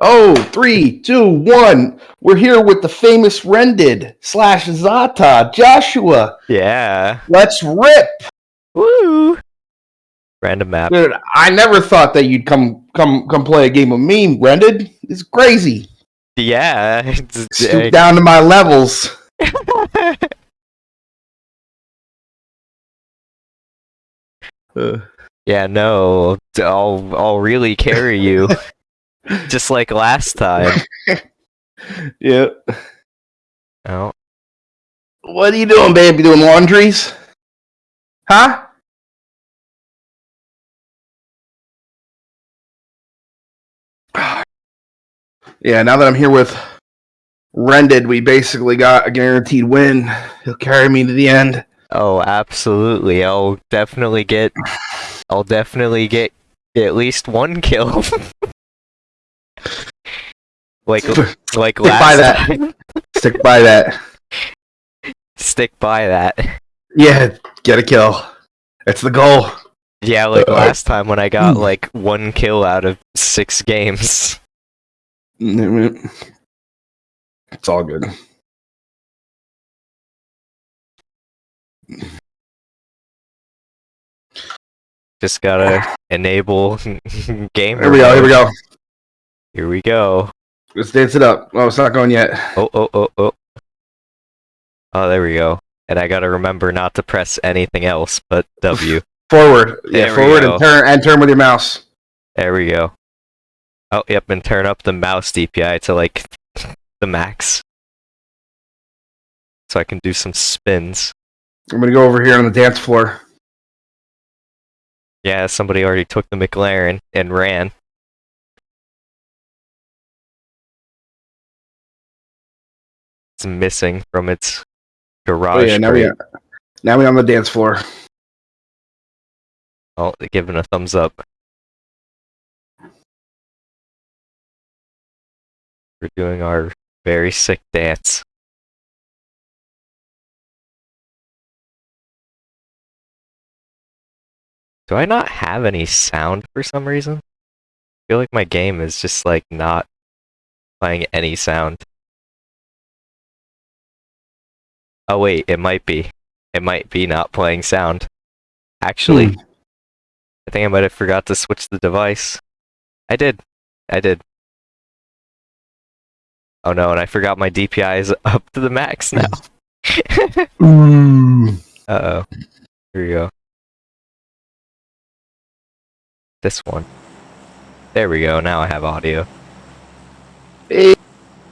Oh, three, two, one. We're here with the famous Rended slash Zata, Joshua. Yeah. Let's rip. Woo. Random map. Dude, I never thought that you'd come come come play a game of me, Rended. It's crazy. Yeah. It's- Stoop down to my levels. Uh, yeah, no. I'll I'll really carry you. Just like last time. yeah. Oh. What are you doing, babe? You doing laundries? Huh? Yeah, now that I'm here with Rended, we basically got a guaranteed win. He'll carry me to the end. Oh, absolutely. I'll definitely get I'll definitely get at least one kill. like like Stick last by that. time. Stick by that. Stick by that. Yeah, get a kill. It's the goal. Yeah, like Uh, last time when I got hmm. like one kill out of six games. It's all good. Just gotta enable game. Here we go. Here we go. Here we go. Let's dance it up. Oh, it's not going yet. Oh, oh, oh, oh. Oh, there we go. And I gotta remember not to press anything else but W. Forward. There Yeah, forward go. and turn and turn with your mouse. There we go. Oh, yep, and turn up the mouse DPI to like the max. So I can do some spins. I'm gonna go over here on the dance floor. Yeah, somebody already took the McLaren and ran. Missing from its oh, garage. Oh yeah, now we, are, now we on the dance floor. Oh, they're giving a thumbs up. We're doing our very sick dance. Do I not have any sound for some reason? I feel like my game is just like not playing any sound. Oh wait, it might be. It might be not playing sound. Actually, Hmm. I think I might have forgot to switch the device. I did. I did. Oh no, and I forgot my DPI is up to the max now. Uh oh. Here we go. This one. There we go, now I have audio. Hey, you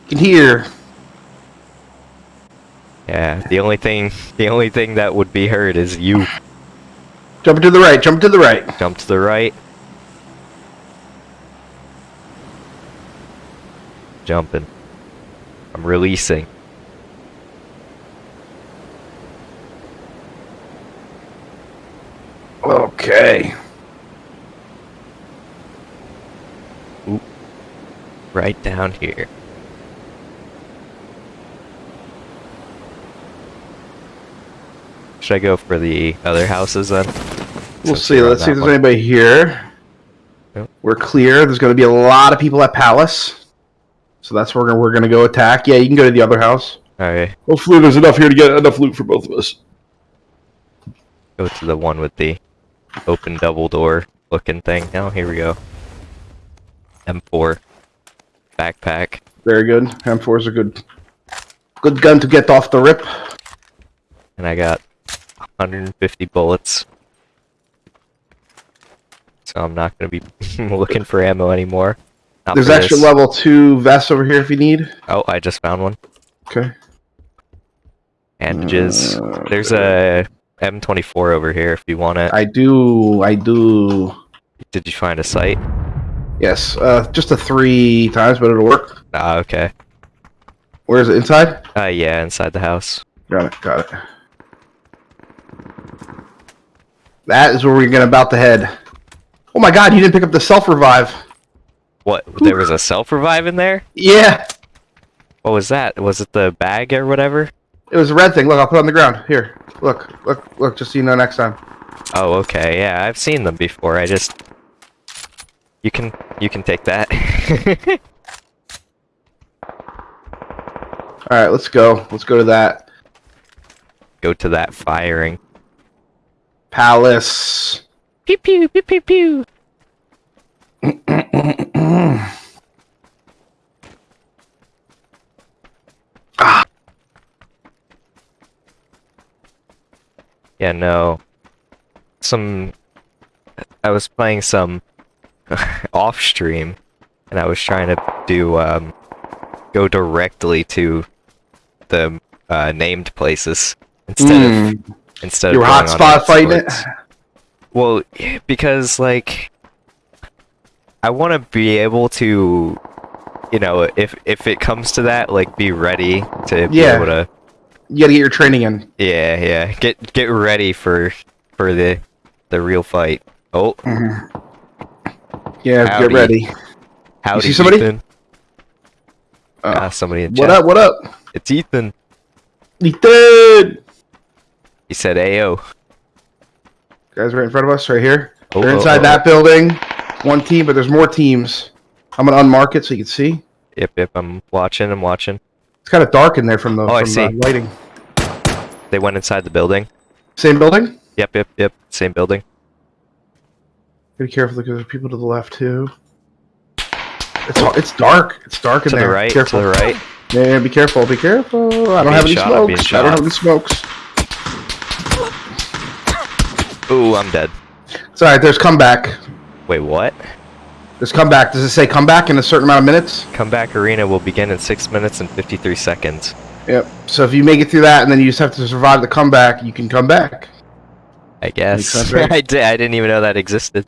can hear. Yeah, the only thing the only thing that would be heard is you Jump to the right. Jump to the right. jump to the right. Jumping. I'm releasing. Okay. Right down here. Should I go for the other houses then? We'll Since see. Let's see if there's one. anybody here. Yep. We're clear. There's going to be a lot of people at Palace. So that's where we're, we're going to go attack. Yeah, you can go to the other house. Okay, Hopefully there's enough here to get enough loot for both of us. go to the one with the open double door looking thing. Oh, here we go. M4. Backpack. Very good. M4 is a good good gun to get off the rip. And I got 150 bullets. So I'm not going to be looking for ammo anymore. Not There's extra this. level 2 vests over here if you need. Oh, I just found one. Okay. Bandages. Uh, There's a M24 over here if you want it. I do. I do. Did you find a site? Yes. Uh, just a three times, but it'll work. Ah, okay. Where is it? Inside? Uh, yeah, inside the house. Got it. Got it. That is where we're gonna about to head. Oh my god, you didn't pick up the self revive. What? There was a self-revive in there? Yeah. What was that? Was it the bag or whatever? It was a red thing. Look, I'll put it on the ground. Here. Look. Look. Look. Just so you know next time. Oh, okay. Yeah, I've seen them before. I just... You can... You can take that. All right, let's go. Let's go to that Go to that firing. Palace. Pew pew pew pew pew. ah. Yeah, no. Some. I was playing some off stream, and I was trying to do um, go directly to the uh, named places instead of Mm. Instead You were hotspot fighting it. Well, because like I want to be able to, you know, if if it comes to that, like be ready to be Yeah. able to, You gotta get your training in. yeah, yeah, get get ready for for the the real fight. Oh, Yeah, Howdy. get ready. howdy, see somebody? Ethan. Oh. Ah, somebody in What chat. up? What up? It's Ethan. Ethan! He said, "Ayo." Guys, right in front of us, right here. Oh, They're oh, inside oh, that building. One team, but there's more teams. I'm gonna unmark it so you can see. Yep, yep. I'm watching. I'm watching. It's kind of dark in there from the, Oh, I from the see. lighting. They went inside the building. Same building. Yep, yep, yep. Same building. Be careful because there's people to the left too. It's it's dark. It's dark in To there. the right. Careful. To the right. Yeah, be careful. Be careful. I don't have any shot, smokes. I don't have any smokes. Ooh, I'm dead. It's alright. There's comeback. Wait, what? There's comeback. Does it say comeback in a certain amount of minutes? Comeback arena will begin in 6 minutes and 53 seconds. Yep. So if you make it through that and then you just have to survive the comeback, you can come back. I guess. I, did, I didn't even know that existed.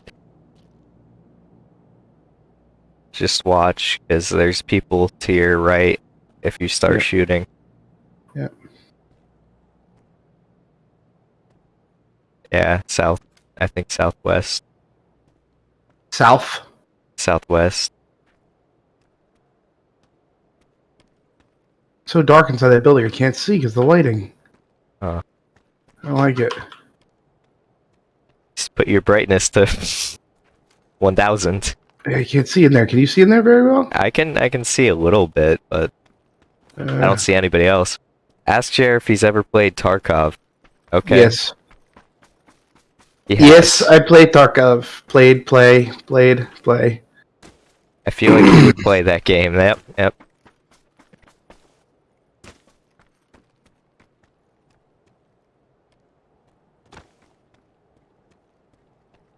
Just watch, because there's people to your right if you start Yeah. shooting. Yeah. Yeah, south. I think southwest. South. Southwest. So dark inside that building. I can't see because the lighting. Huh. I like it. Just put your brightness to 1000. I can't see in there. Can you see in there very well? I can I can see a little bit, but Uh, I don't see anybody else. Ask Jer if he's ever played Tarkov. Okay. Yes. Yes, has. I played Tarkov. Played, play, played, play. I feel like you would play that game. Yep, yep.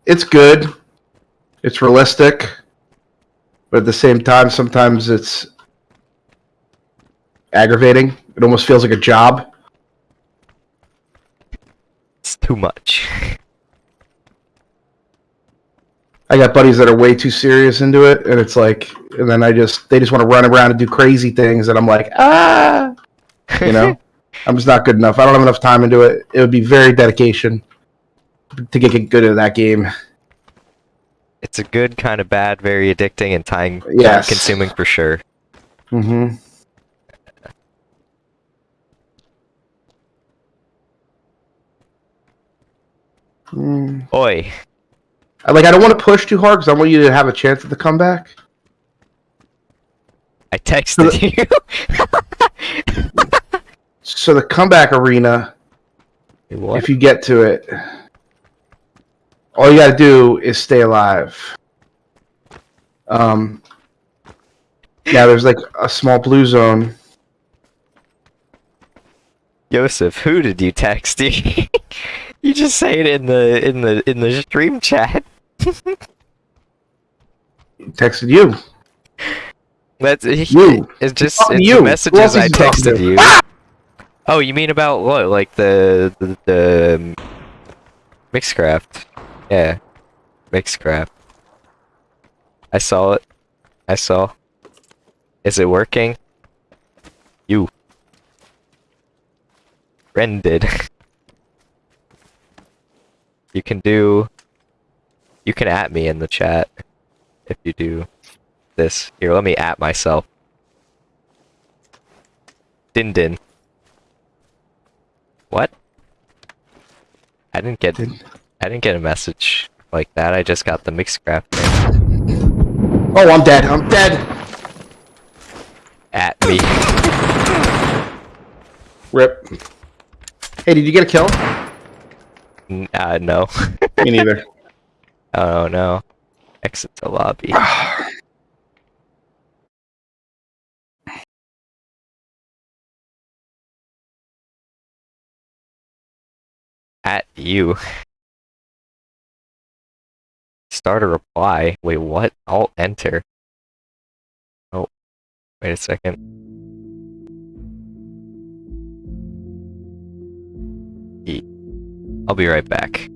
It's good. It's realistic. But at the same time, sometimes it's aggravating. It almost feels like a job. It's too much. I got buddies that are way too serious into it, and it's like, and then I just, they just want to run around and do crazy things, and I'm like, ah, you know, I'm just not good enough. I don't have enough time into it. It would be very dedication to get good at that game. It's a good kind of bad, very addicting and time, time Yes. consuming for sure. Mm-hmm. Mm. Oi. Like, I don't want to push too hard because I want you to have a chance at the comeback. I texted you. So the comeback arena, what? if you get to it, all you got to do is stay alive. Um, yeah, there's like a small blue zone. Joseph, who did you text? you just say it in the in the in the stream chat. Texted you. That's You. It's just it's to the messages Who else is I texted you. Oh, you mean about what? Like the the, the um, Mixcraft? Yeah, Mixcraft. I saw it. I saw. Is it working? You. Rended. you can do. You can at me in the chat if you do this. Here, let me at myself. Din din. What? I didn't get Din. I didn't get a message like that. I just got the Mixcraft thing Oh, I'm dead. I'm dead. at me. Rip. Hey, did you get a kill? N- Uh, no. Me neither. oh no. Exit the lobby. At you. Start a reply. Wait, what? Alt enter. Oh, wait a second. I'll be right back.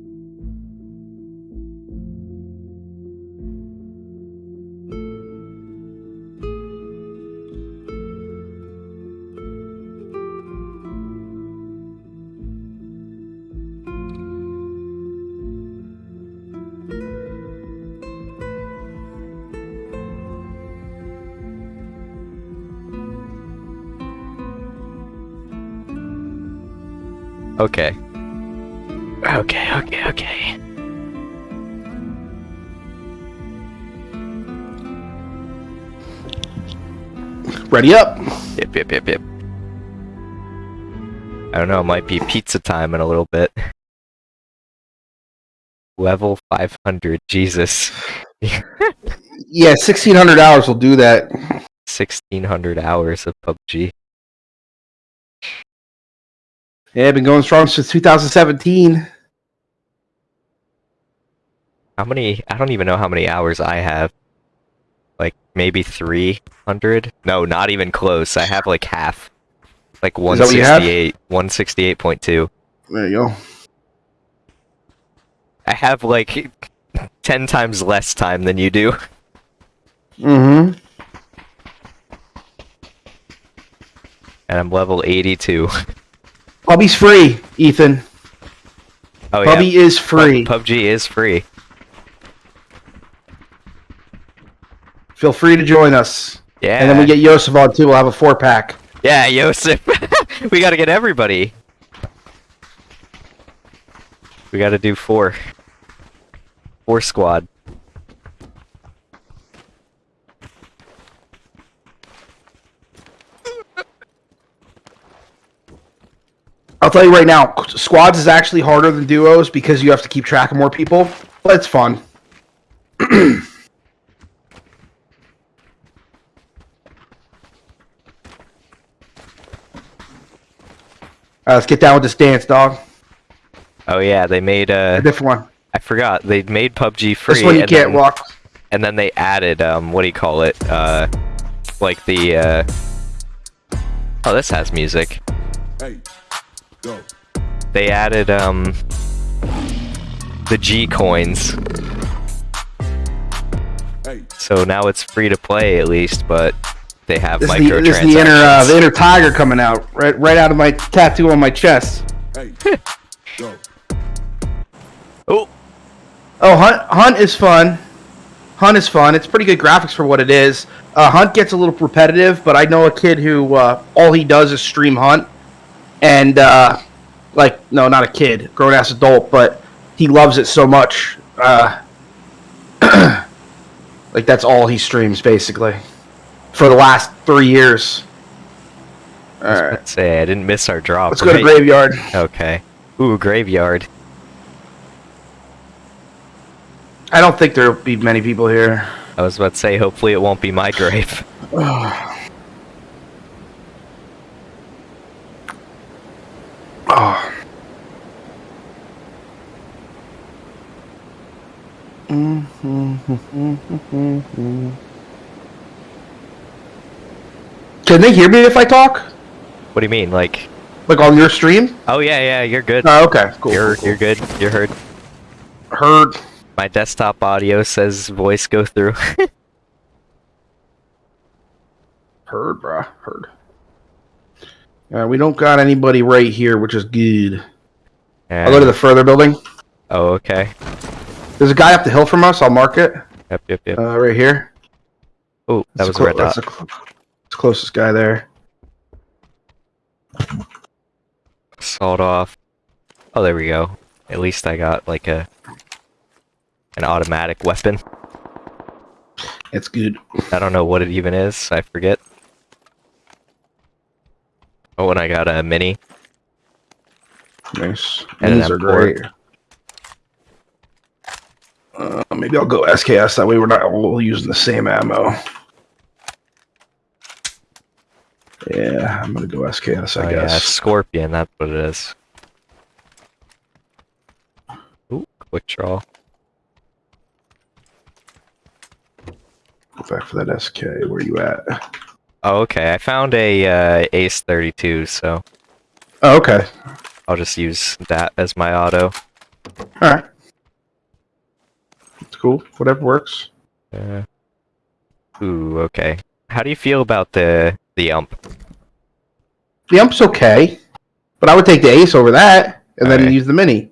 Okay. Okay, okay, okay. Ready up. Yep, yep, yep, yep. I don't know, it might be pizza time in a little bit. Level 500, Jesus. Yeah, sixteen hundred hours will do that. 1600 hours of PUBG. Yeah, been going strong since 2017. How many? I don't even know how many hours I have. Like, maybe 300? No, not even close. I have like half. Like Is that what you have? 168, 168.2. There you go. I have like 10 times less time than you do. Mm-hmm. And I'm level 82. Pubby's free, Ethan. Oh, Pubby yeah. is free. Pub- PUBG is free. Feel free to join us. Yeah. And then we get Yosef on too. We'll have a four pack. Yeah, Yosef. we gotta get everybody. We gotta do four. Four squad. I'll tell you right now, squads is actually harder than duos because you have to keep track of more people, but it's fun. Alright, let's get down with this dance, dog. Oh yeah, they made A uh different one. I forgot, they made PUBG free This one you and, can't then, walk. and then they added um what do you call it? Uh like the uh Oh this has music. Hey, go. They added um the G coins. So now it's free to play at least, but they have This is, the, microtransactions. this is the inner uh, the inner tiger coming out right right out of my tattoo on my chest. Oh, Oh, Hunt Hunt is fun. Hunt is fun. It's pretty good graphics for what it is. Uh, Hunt gets a little repetitive, but I know a kid who uh, all he does is stream Hunt, and uh, like no, not a kid, grown ass adult, but he loves it so much. Uh, like that's all he streams basically for the last three years. All right, let's say I didn't miss our drop. let's go to graveyard. Okay. Ooh, graveyard. I don't think there'll be many people here. I was about to say, hopefully it won't be my grave. Oh. Can they hear me if I talk? What do you mean? Like, Like on your stream? oh yeah, yeah, you're good. Oh, okay, cool. you're cool, you're good. You're heard. Heard. My desktop audio says voice go through. Heard, bruh. Heard. Uh, we don't got anybody right here, which is good. I'll go to the further building. Oh, okay. There's a guy up the hill from us. I'll mark it. Yep, yep, yep. Uh, right here. Oh, that That's was a red dot. that's the cl- closest guy there. Sawed off. Oh, there we go. At least I got like a an automatic weapon. It's good. I don't know what it even is. I forget. Oh, and I got a mini. Nice. And are M4. great. Uh, maybe I'll go SKS. That way we're not all using the same ammo. Yeah, I'm gonna go SKS. I oh, yeah, guess. Scorpion, that's what it is. Ooh, quick draw. Go back for that SK. Where you at? Oh, okay. I found a uh, Ace 32, so Oh, okay. I'll just use that as my auto. All right. It's cool. Whatever works. Uh, ooh, okay. How do you feel about the the ump? The ump's okay, but I would take the ace over that, and then Alright. use the mini.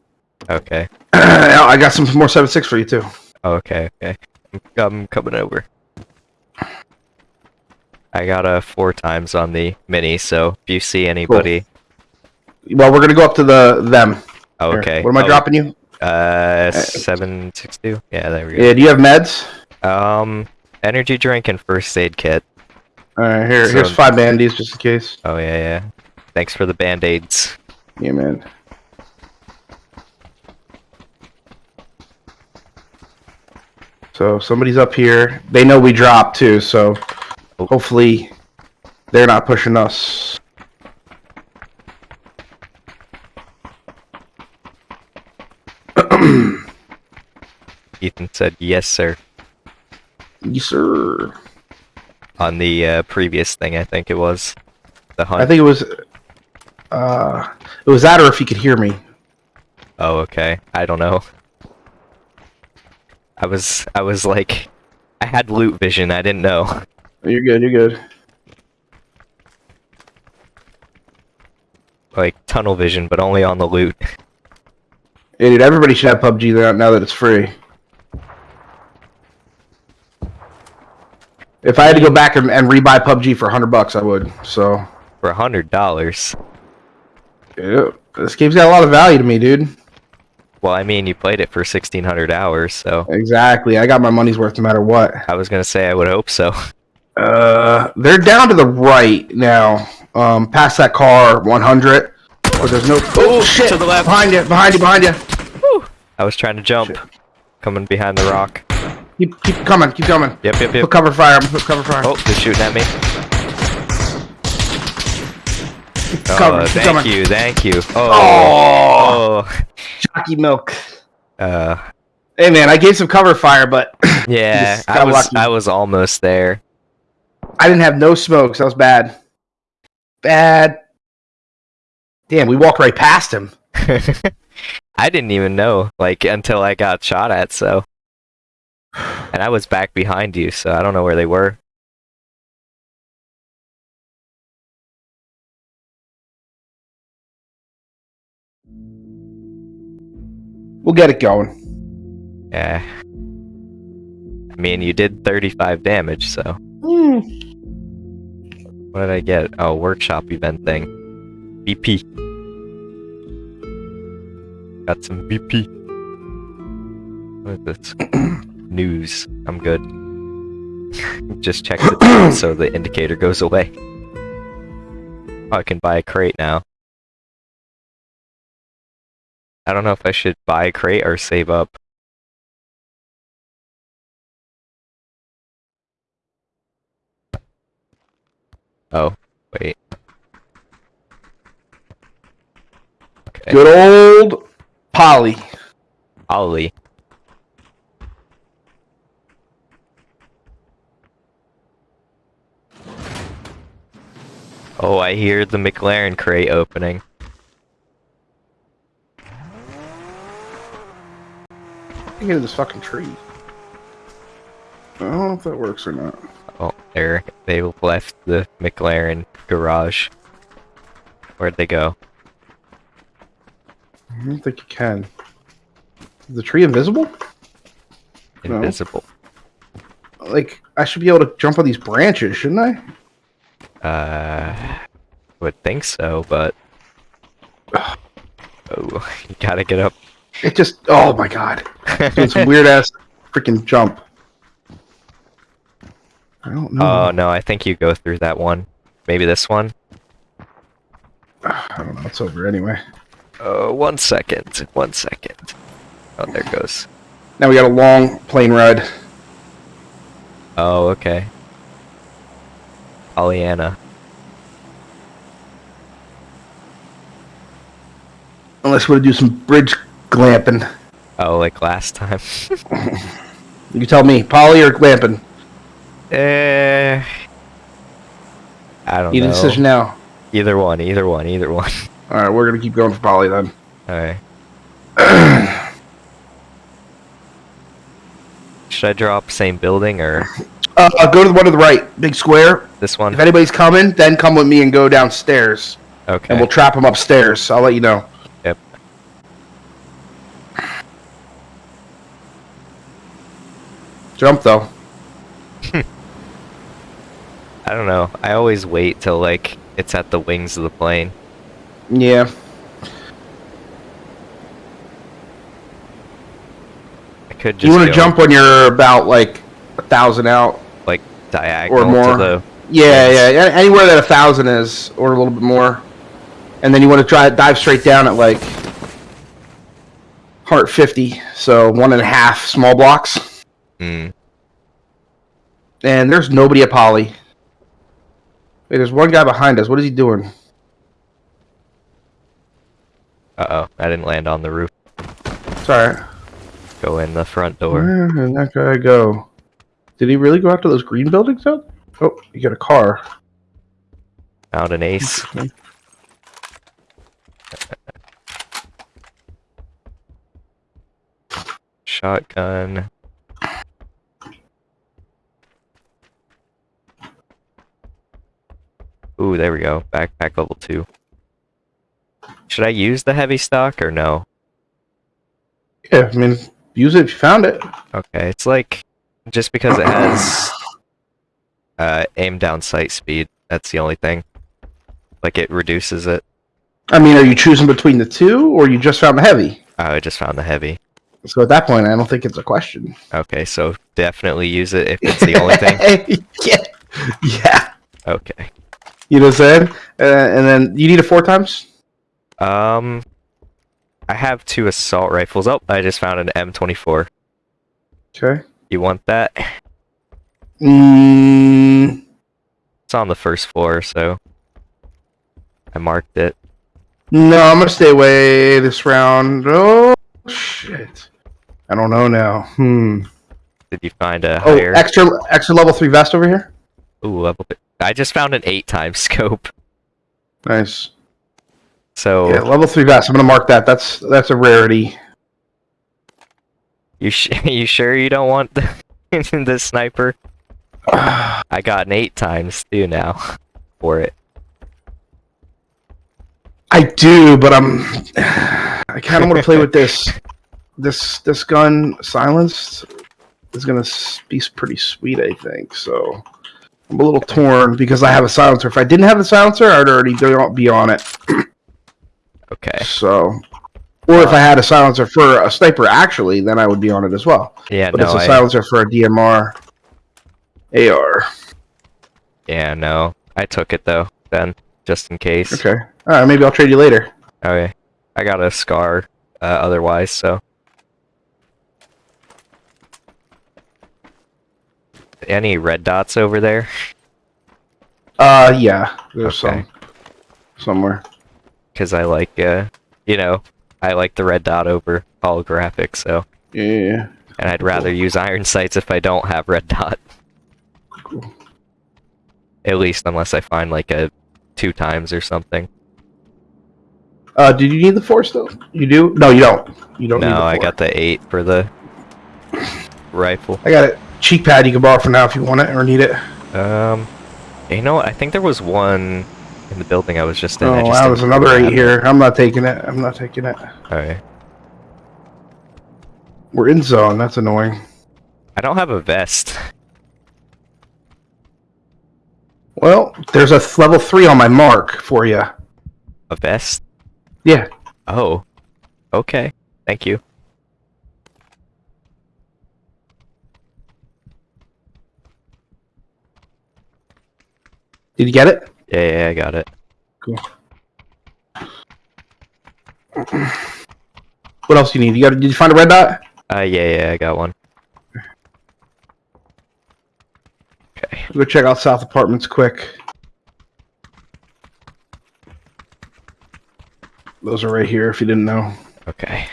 Okay. I got some more seven six for you too. Okay, okay. I'm coming over. I got a four times on the mini, so if you see anybody, Well, we're gonna go up to the them. oh, Here. okay. What am I Oh, dropping you? Uh, seven six two. Yeah, there we go. Yeah. Do you have meds? Um, energy drink and first aid kit. All right. Here. So- here's five band-aids just in case. Oh yeah, yeah. Thanks for the band aids. Yeah, man. So somebody's up here. They know we dropped too, so. Hopefully they're not pushing us. Ethan said yes, sir. Yes, sir. On the uh, previous thing, I think it was the hunt. I think it was. Uh, it was that, or if you could hear me. Oh, okay. I don't know. I was, I was like, I had loot vision. I didn't know. You're good. You're good. Like tunnel vision, but only on the loot. Yeah, dude. Everybody should have PUBG now, that it's free. If I had to go back and, and rebuy PUBG for hundred bucks, I would. So, For a hundred dollars. yeah, this game's got a lot of value to me, dude. Well, I mean, you played it for sixteen hundred hours, so Exactly. I got my money's worth no matter what. I was gonna say I would hope so. Uh, they're down to the right now. Um, past that car, 100. But there's no. Oh shit! to the left. Behind you! Behind you! Behind you! I was trying to jump, coming behind the rock. Keep, keep coming! Keep coming! Yep, yep, yep. Put cover fire! Put cover fire! Oh, they're shooting at me. cover, Oh, keep thank coming. you, thank you. Oh, Oh, jockey milk. uh, Hey man, I gave some cover fire, but yeah, I was, lucky. I was almost there. I didn't have no smokes. That was bad. Bad. Damn, we walked right past him. I didn't even know, like, until I got shot at, so. And I was back behind you, so I don't know where they were. We'll get it going. Yeah. I mean, you did 35 damage, so. Hmm. What did I get? Oh, workshop event thing. BP. Got some BP. What is this? News. I'm good. Just check the time so the indicator goes away. Oh, I can buy a crate now. I don't know if I should buy a crate or save up. Oh, wait. Okay. Good old Polly. Ollie. Oh, I hear the McLaren crate opening. Get in this fucking tree. I don't know if that works or not. Oh, there. They left the McLaren garage. Where'd they go? I don't think you can. Is the tree invisible? No. Like, I should be able to jump on these branches, shouldn't I? Uh, would think so, but. Oh, you gotta get up. It just, oh my god. Doing some weird ass freaking jump. I don't know. Oh no, I think you go through that one. Maybe this one. I don't know. It's over anyway. Oh, one second. One second. Oh, there it goes. Now we got a long plane ride. Oh, okay. Pollyanna. Unless we're to do some bridge glamping. Oh, like last time. You tell me, Polly or glamping? Eh. I don't a know. decision now. Either one, either one, either one. All right, we're gonna keep going for poly then. Alright. Should I drop same building or Uh, go to the one to the right, big square. this one? If anybody's coming, then come with me and go downstairs, Okay. and we'll trap them upstairs. I'll let you know. Yep. Jump though. I don't know. I always wait till like it's at the wings of the plane. Yeah. I could just you want to jump when you're about like a thousand out. like diagonal or more. to the Yeah, yeah, anywhere that a thousand is, or a little bit more, and then you want to try dive straight down at like heart fifty, so one and a half small blocks, mm, and there's nobody at poly. Wait, there's one guy behind us. What is he doing? uh oh. I didn't land on the roof. Sorry. Go in the front door. Where did that guy go? Did he really go after those green buildings out? Oh, you got a car. Found an ace. Shotgun. Ooh, there we go. Backpack level 2. Should I use the heavy stock or no? Yeah, I mean, use it if you found it. Okay, it's like just because it has uh, aim down sight speed. That's the only thing. Like it reduces it. I mean, are you choosing between the two, or you just found the heavy? Oh, I just found the heavy. So at that point, I don't think it's a question. Okay, so definitely use it if it's the only thing. yeah. Yeah. Okay. You know what I'm saying? Uh, and then you need it four times? Um, I have two assault rifles. Oh, I just found an M24. Okay. You want that? Mm, It's on the first floor, so I marked it. no, I'm going to stay away this round. Oh, shit. I don't know now. Hmm. Did you find a Oh, higher? extra extra level 3 vest over here? Ooh, level. I just found an eight times scope. Nice. So Yeah, level 3 vest. I'm to mark that. That's that's a rarity. you sh- you sure you don't want the, the sniper? I got an eight times too now for it. I do, but I'm. I kind of want to play with this. This this gun silenced is gonna be pretty sweet, I think. So I'm a little torn because I have a silencer. If I didn't have the silencer, I'd already be on it. Okay. So, or if I had a silencer for a sniper, actually, then I would be on it as well. Yeah. But no. it's a I, silencer for a DMR AR. yeah. No. I took it though. Then just in case. Okay. All right. Maybe I'll trade you later. Okay. I got a scar. Uh, otherwise, so. Any red dots over there? Uh, yeah. There's Okay. some somewhere. Because I like, uh, you know, I like the red dot over holographic, so. Yeah, yeah, yeah. And I'd rather use iron sights if I don't have red dot. Cool. At least unless I find like a two times or something. Uh, did you need the force though? You do? No, you don't. You don't need the No, I got the eight for the rifle. I got it. Cheek pad you can borrow for now if you want it or need it. Um, you know? I think there was one in the building I was just in. I Oh, just wow, there's another eight here. I'm not taking it. I'm not taking it. Alright. We're in zone. That's annoying. I don't have a vest. Well, there's a level three on my mark for you. A vest? Yeah. Oh. Okay. Thank you. Did you get it? Yeah, yeah, I got it. Cool. What else do you need? You got? Did you find a red dot? Uh, yeah, yeah, I got one. Okay. Go check out South Apartments quick. Those are right here. If you didn't know. Okay.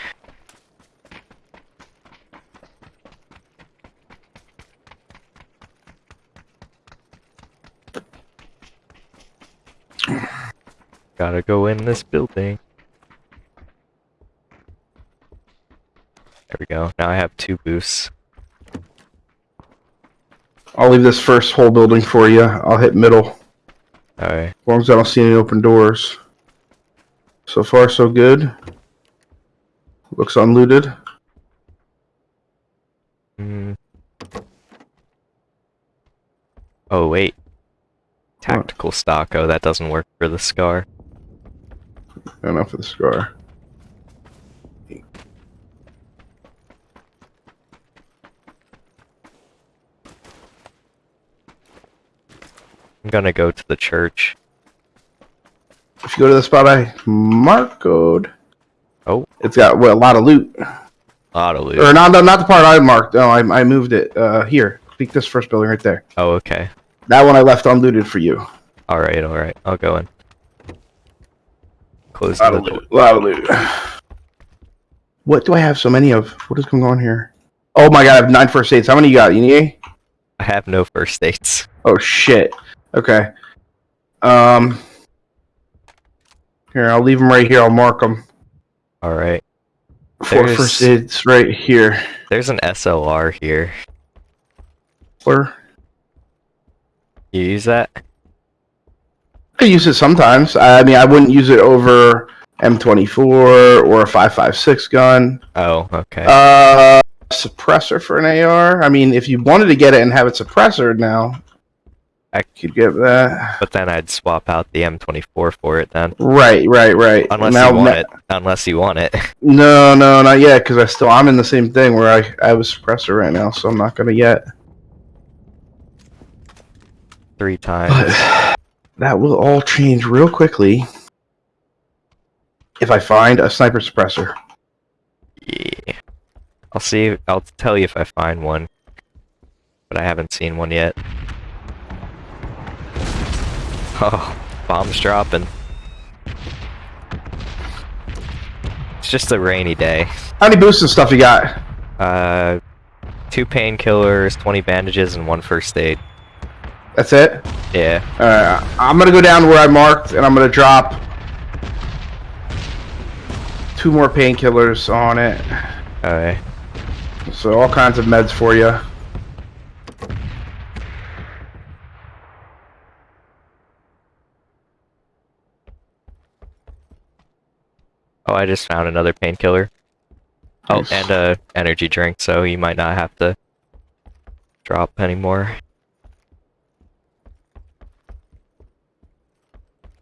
Gotta go in this building. There we go. Now I have two boosts. I'll leave this first whole building for you. I'll hit middle. Alright. As long as I don't see any open doors. So far, so good. Looks unlooted. Mm. Oh, wait. Tactical stock. Oh, that doesn't work for the scar. Enough for the scar. I'm gonna go to the church. If you go to the spot I marked, Oh. it's got well, a lot of loot. Auto loot. Or not, not not the part I marked. No, I, I moved it. Uh, here, peek this first building right there. Oh, okay. That one I left unlooted for you. Alright, alright. I'll go in. Close lot the of door. loot. Lot of loot. What do I have so many of? What is going on here? Oh my god, I have nine first aids. How many you got? You need any? I have no first aids. Oh shit. Okay. Um. Here, I'll leave them right here. I'll mark them. Alright. Four There's- first aids right here. There's an SLR here. Where? You use that? I use it sometimes. I mean, I wouldn't use it over M24 or a 5.56 gun. Oh, okay. Uh, suppressor for an AR. I mean, if you wanted to get it and have it suppressor now, I- could get that. but then I'd swap out the M24 for it then. Right, right, right. Unless Now- you want it. Unless you want it. No, no, not yet. Because I still I'm in the same thing where I I have a suppressor right now, so I'm not gonna yet. Three times. That will all change real quickly if I find a sniper suppressor. Yeah. I'll see. I'll tell you if I find one. But I haven't seen one yet. Oh, bombs dropping. It's just a rainy day. How many boosts and stuff you got? Uh, two painkillers, 20 bandages, and one first aid. That's it. Yeah. Alright, I'm gonna go down where I marked, and I'm gonna drop two more painkillers on it. Alright. So all kinds of meds for you. Oh, I just found another painkiller. Oh, Nice. and a energy drink, so you might not have to drop anymore.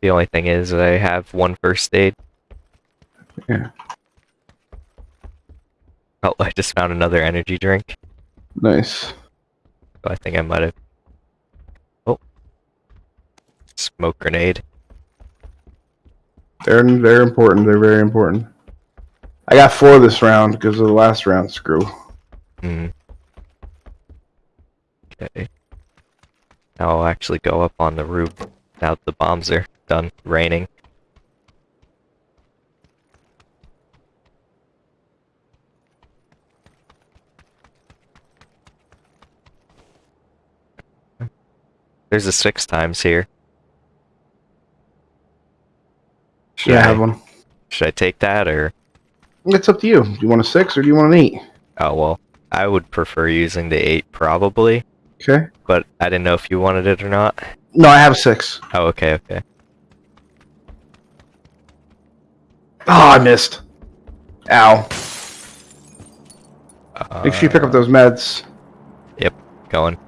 The only thing is I have one first aid. Yeah. Oh, I just found another energy drink. Nice. So I think I might have. Oh. Smoke grenade. They're they're important. They're very important. I got four this round because of the last round screw. Hmm. Okay. Now I'll actually go up on the roof now the bombs are done raining. There's a six times here. Should Yeah, I I, have one. should I take that or? It's up to you. Do you want a six or do you want an eight? Oh well, I would prefer using the eight probably, Okay. but I didn't know if you wanted it or not. No, I have a six. Oh, okay, okay. Oh, I missed. Ow. Make sure you pick up Uh, those meds. Yep, going.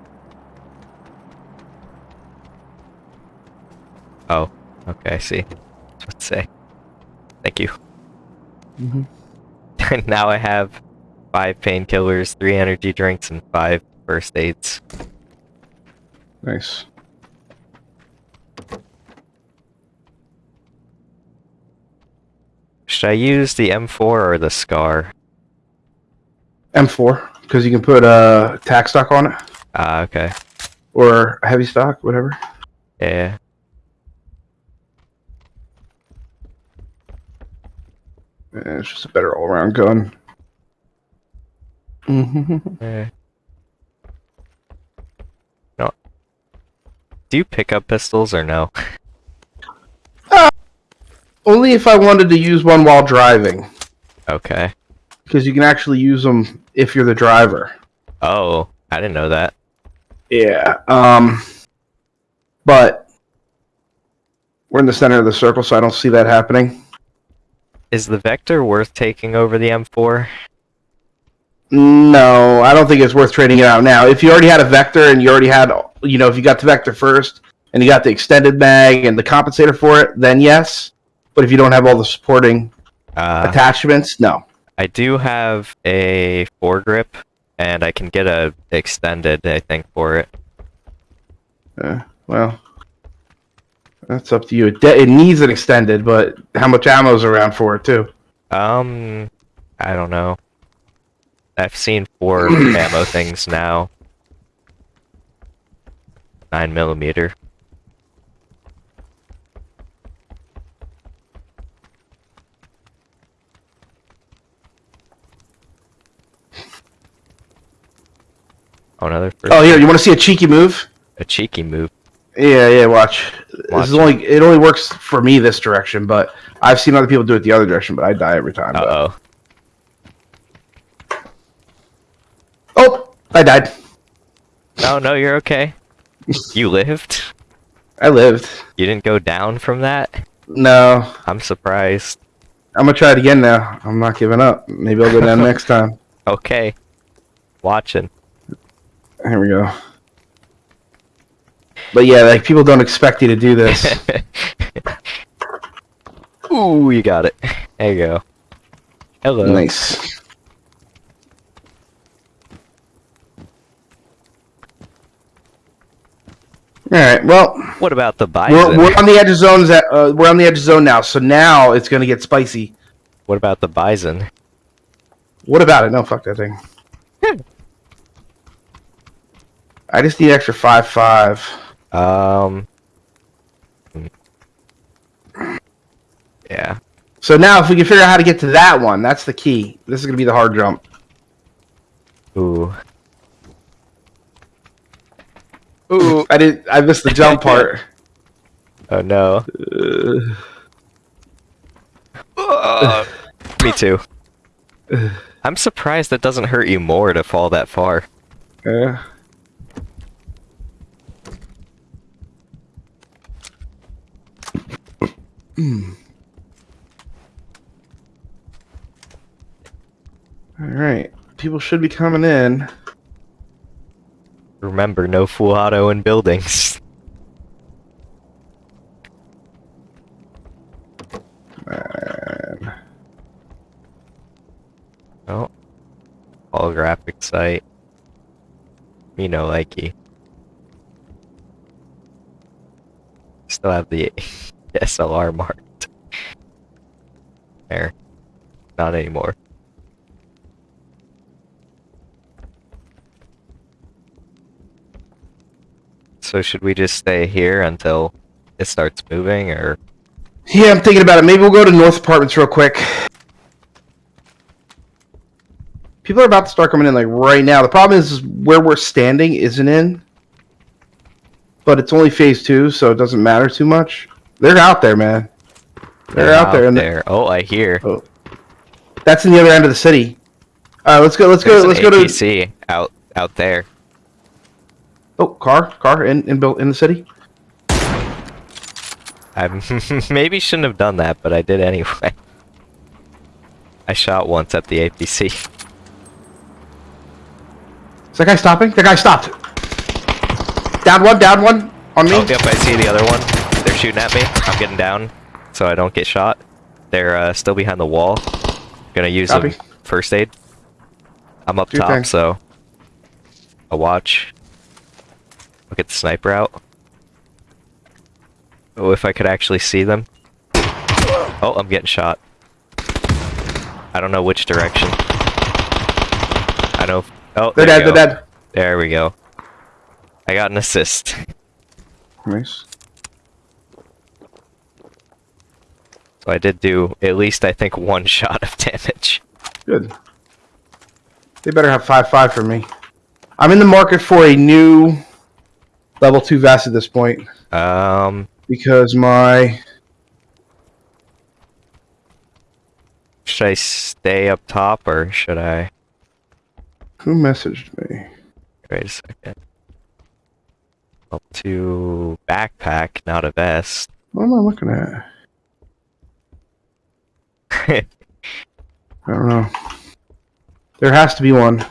Oh, okay, I see. To say. Thank you. Mhm. And now I have five painkillers, three energy drinks, and five first aids. Nice. Should I use the M4 or the Scar? M4 because you can put uh, tack stock on it Ah, okay. or heavy stock, whatever. Yeah. Eh, It's just a better all-around gun. eh. No. Do you pick up pistols or no? Only if I wanted to use one while driving, Okay. because you can actually use them if you're the driver. Oh, I didn't know that. Yeah. Um. But we're in the center of the circle, so I don't see that happening. Is the Vector worth taking over the M4? No, I don't think it's worth trading it out now. If you already had a vector and you already had, you know, if you got the vector first and you got the extended mag and the compensator for it, then yes. But if you don't have all the supporting Uh, attachments, no. I do have a foregrip, and I can get a extended, I think, for it. Uh, well, that's up to you. It, it needs an extended, but how much ammo's around for it too? Um, I don't know. I've seen four ammo things now. Nine millimeter. Oh, another Oh, here, you want to see a cheeky move? a cheeky move. Yeah, yeah. Watch. Watch. This is only it only works for me this direction, but I've seen other people do it the other direction, but I die every time. Uh but- oh. Oh, I died. No, no, you're okay. You lived. I lived. You didn't go down from that. No, I'm surprised. I'm gonna try it again now. I'm not giving up. Maybe I'll go down next time. Okay. Watching. Here we go. But yeah, like people don't expect you to do this. Ooh, you got it. There you go. Hello. nice. All right. Well, What about the we're, Bizon? we're on the edge of zones. That, uh, we're on the edge of zone now. So now it's gonna get spicy. What about the Bizon? What about it? No, fuck that thing. I just need extra five five. Um. Yeah. So now, if we can figure out how to get to that one, that's the key. This is gonna be the hard jump. Ooh. Ooh, I did. I missed the jump part. Oh no. Uh, Me too. I'm surprised that doesn't hurt you more to fall that far. yeah. All right, people should be coming in. Remember, no full auto in buildings. Man. Oh. Holographic sight. Me no likey. Still have the SLR marked. There. Not anymore. So should we just stay here until it starts moving, or Yeah, I'm thinking about it. Maybe we'll go to North Apartments real quick. People are about to start coming in like right now. The problem is, is where we're standing isn't in, but it's only phase two, so it doesn't matter too much. They're out there, man. They're, out, there, and there. Oh, I hear. Oh. that's in the other end of the city. All right, let's go. Let's There's go. Let's go to. APC out out there. Oh, car, car in in built in the city. I maybe shouldn't have done that, but I did anyway. I shot once at the APC. Is that guy stopping? The guy stopped. Down one. Down one on me. Oh, yep, I see the other one. Shooting at me. I'm getting down, so I don't get shot. They're uh, still behind the wall. Gonna use Copy. a first aid. I'm up Do top, so I'll watch. Look at the sniper out. Oh, if I could actually see them. Oh, I'm getting shot. I don't know which direction. I know. Oh, They're there dead. They're dead. There we go. I got an assist. Nice. So I did do at least I think one shot of damage. Good. They better have five five for me. I'm in the market for a new level two vest at this point Um, because my should I stay up top or should I? who messaged me? Wait a second. Up to backpack, not a vest. What am I looking at? I don't know. There has to be one.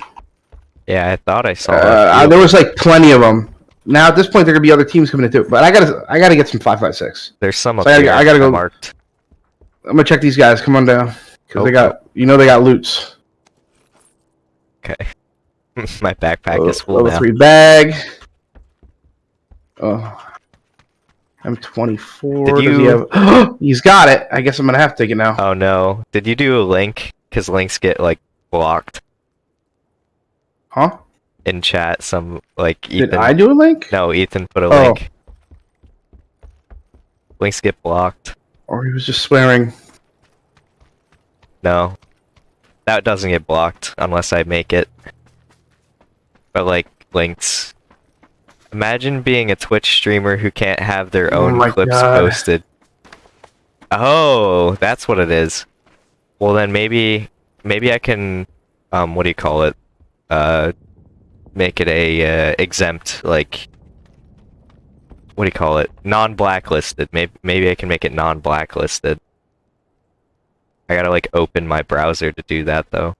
yeah, I thought I saw Uh, uh, there was like plenty of them. Now at this point, there are gonna be other teams coming into it, but I gotta, I gotta get some five five six. There's some So I gotta-. I gotta go- marked. I'm gonna check these guys. Come on down, because they got, you know, they got loots. Okay. My backpack Oh, is full level now. three bag. Oh, I'm 24. Did Does he you- have- He's got it. I guess I'm gonna have to take it now. Oh no! Did you do a link? Because links get like blocked Huh? in chat. Some like Did I do a link? No, Ethan put a Oh. link. Links get blocked. Or he was just swearing. No. That doesn't get blocked unless I make it. But like links. Imagine being a Twitch streamer who can't have their Oh own my clips God. posted. Oh, that's what it is. Well then maybe maybe I can um what do you call it? Uh make it a uh, exempt like what do you call it? Non-blacklisted. Maybe maybe I can make it non-blacklisted. I gotta like open my browser to do that though.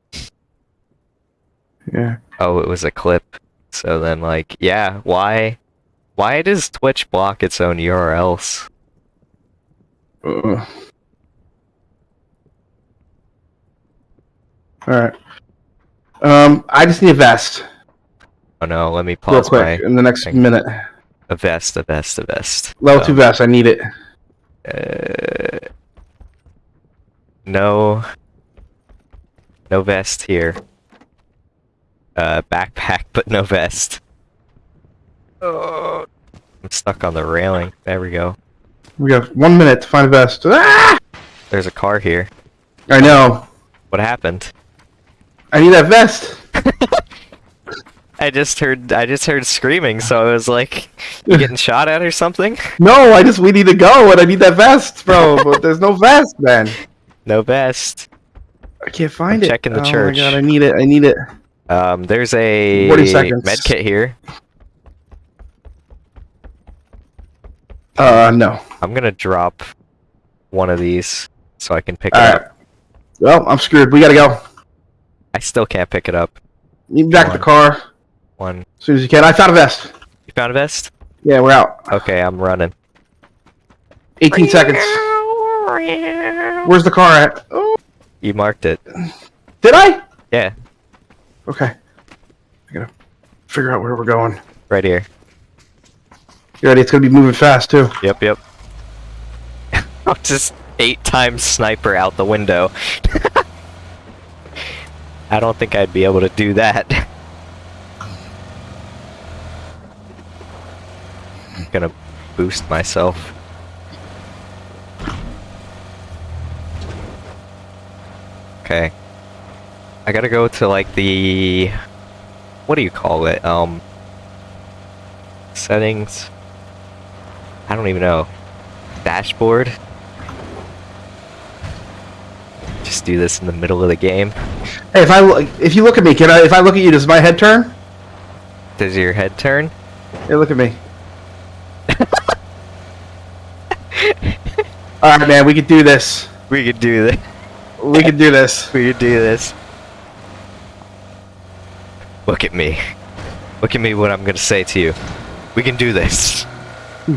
Yeah. Oh, it was a clip. So then like, yeah, why why does Twitch block its own URLs? Uh. All right. Um, I just need a vest, Oh no, let me real pause quick, my in the next thing. minute. a vest, a vest, a vest. Level So, two vest. I need it. Uh, no no vest here. Uh backpack but no vest. Oh, I'm stuck on the railing. There we go. We have one minute to find a vest. Ah! There's a car here. I know. What happened? I need that vest. I just heard I just heard screaming, so I was like, you getting shot at or something? No, I just we need to go, and I need that vest, bro. but there's no vest, man. No vest. I can't find I'm it. checking the oh church. my god, I need it. I need it. Um, there's a med kit here. Uh, no. I'm gonna drop one of these so I can pick All it right. up. Well, I'm screwed. We gotta go. I still can't pick it up. Need me back to the car One. as soon as you can. I found a vest. You found a vest? Yeah, we're out. Okay, I'm running. 18 seconds. Where's the car at? You marked it. did I? Yeah, Okay. I gotta figure out where we're going. right here. You ready? It's gonna be moving fast too. Yep, yep. Just eight times sniper out the window. I don't think I'd be able to do that. I'm gonna boost myself. Okay. I gotta go to like the what do you call it? Um settings. I don't even know. Dashboard. Just do this in the middle of the game. Hey, if I look, if you look at me, can I? If I look at you, does my head turn? Does your head turn? Hey, look at me. All right, man. We could do this. We could do this. We could do this. We could do this. Look at me. Look at me what I'm gonna say to you. We can do this.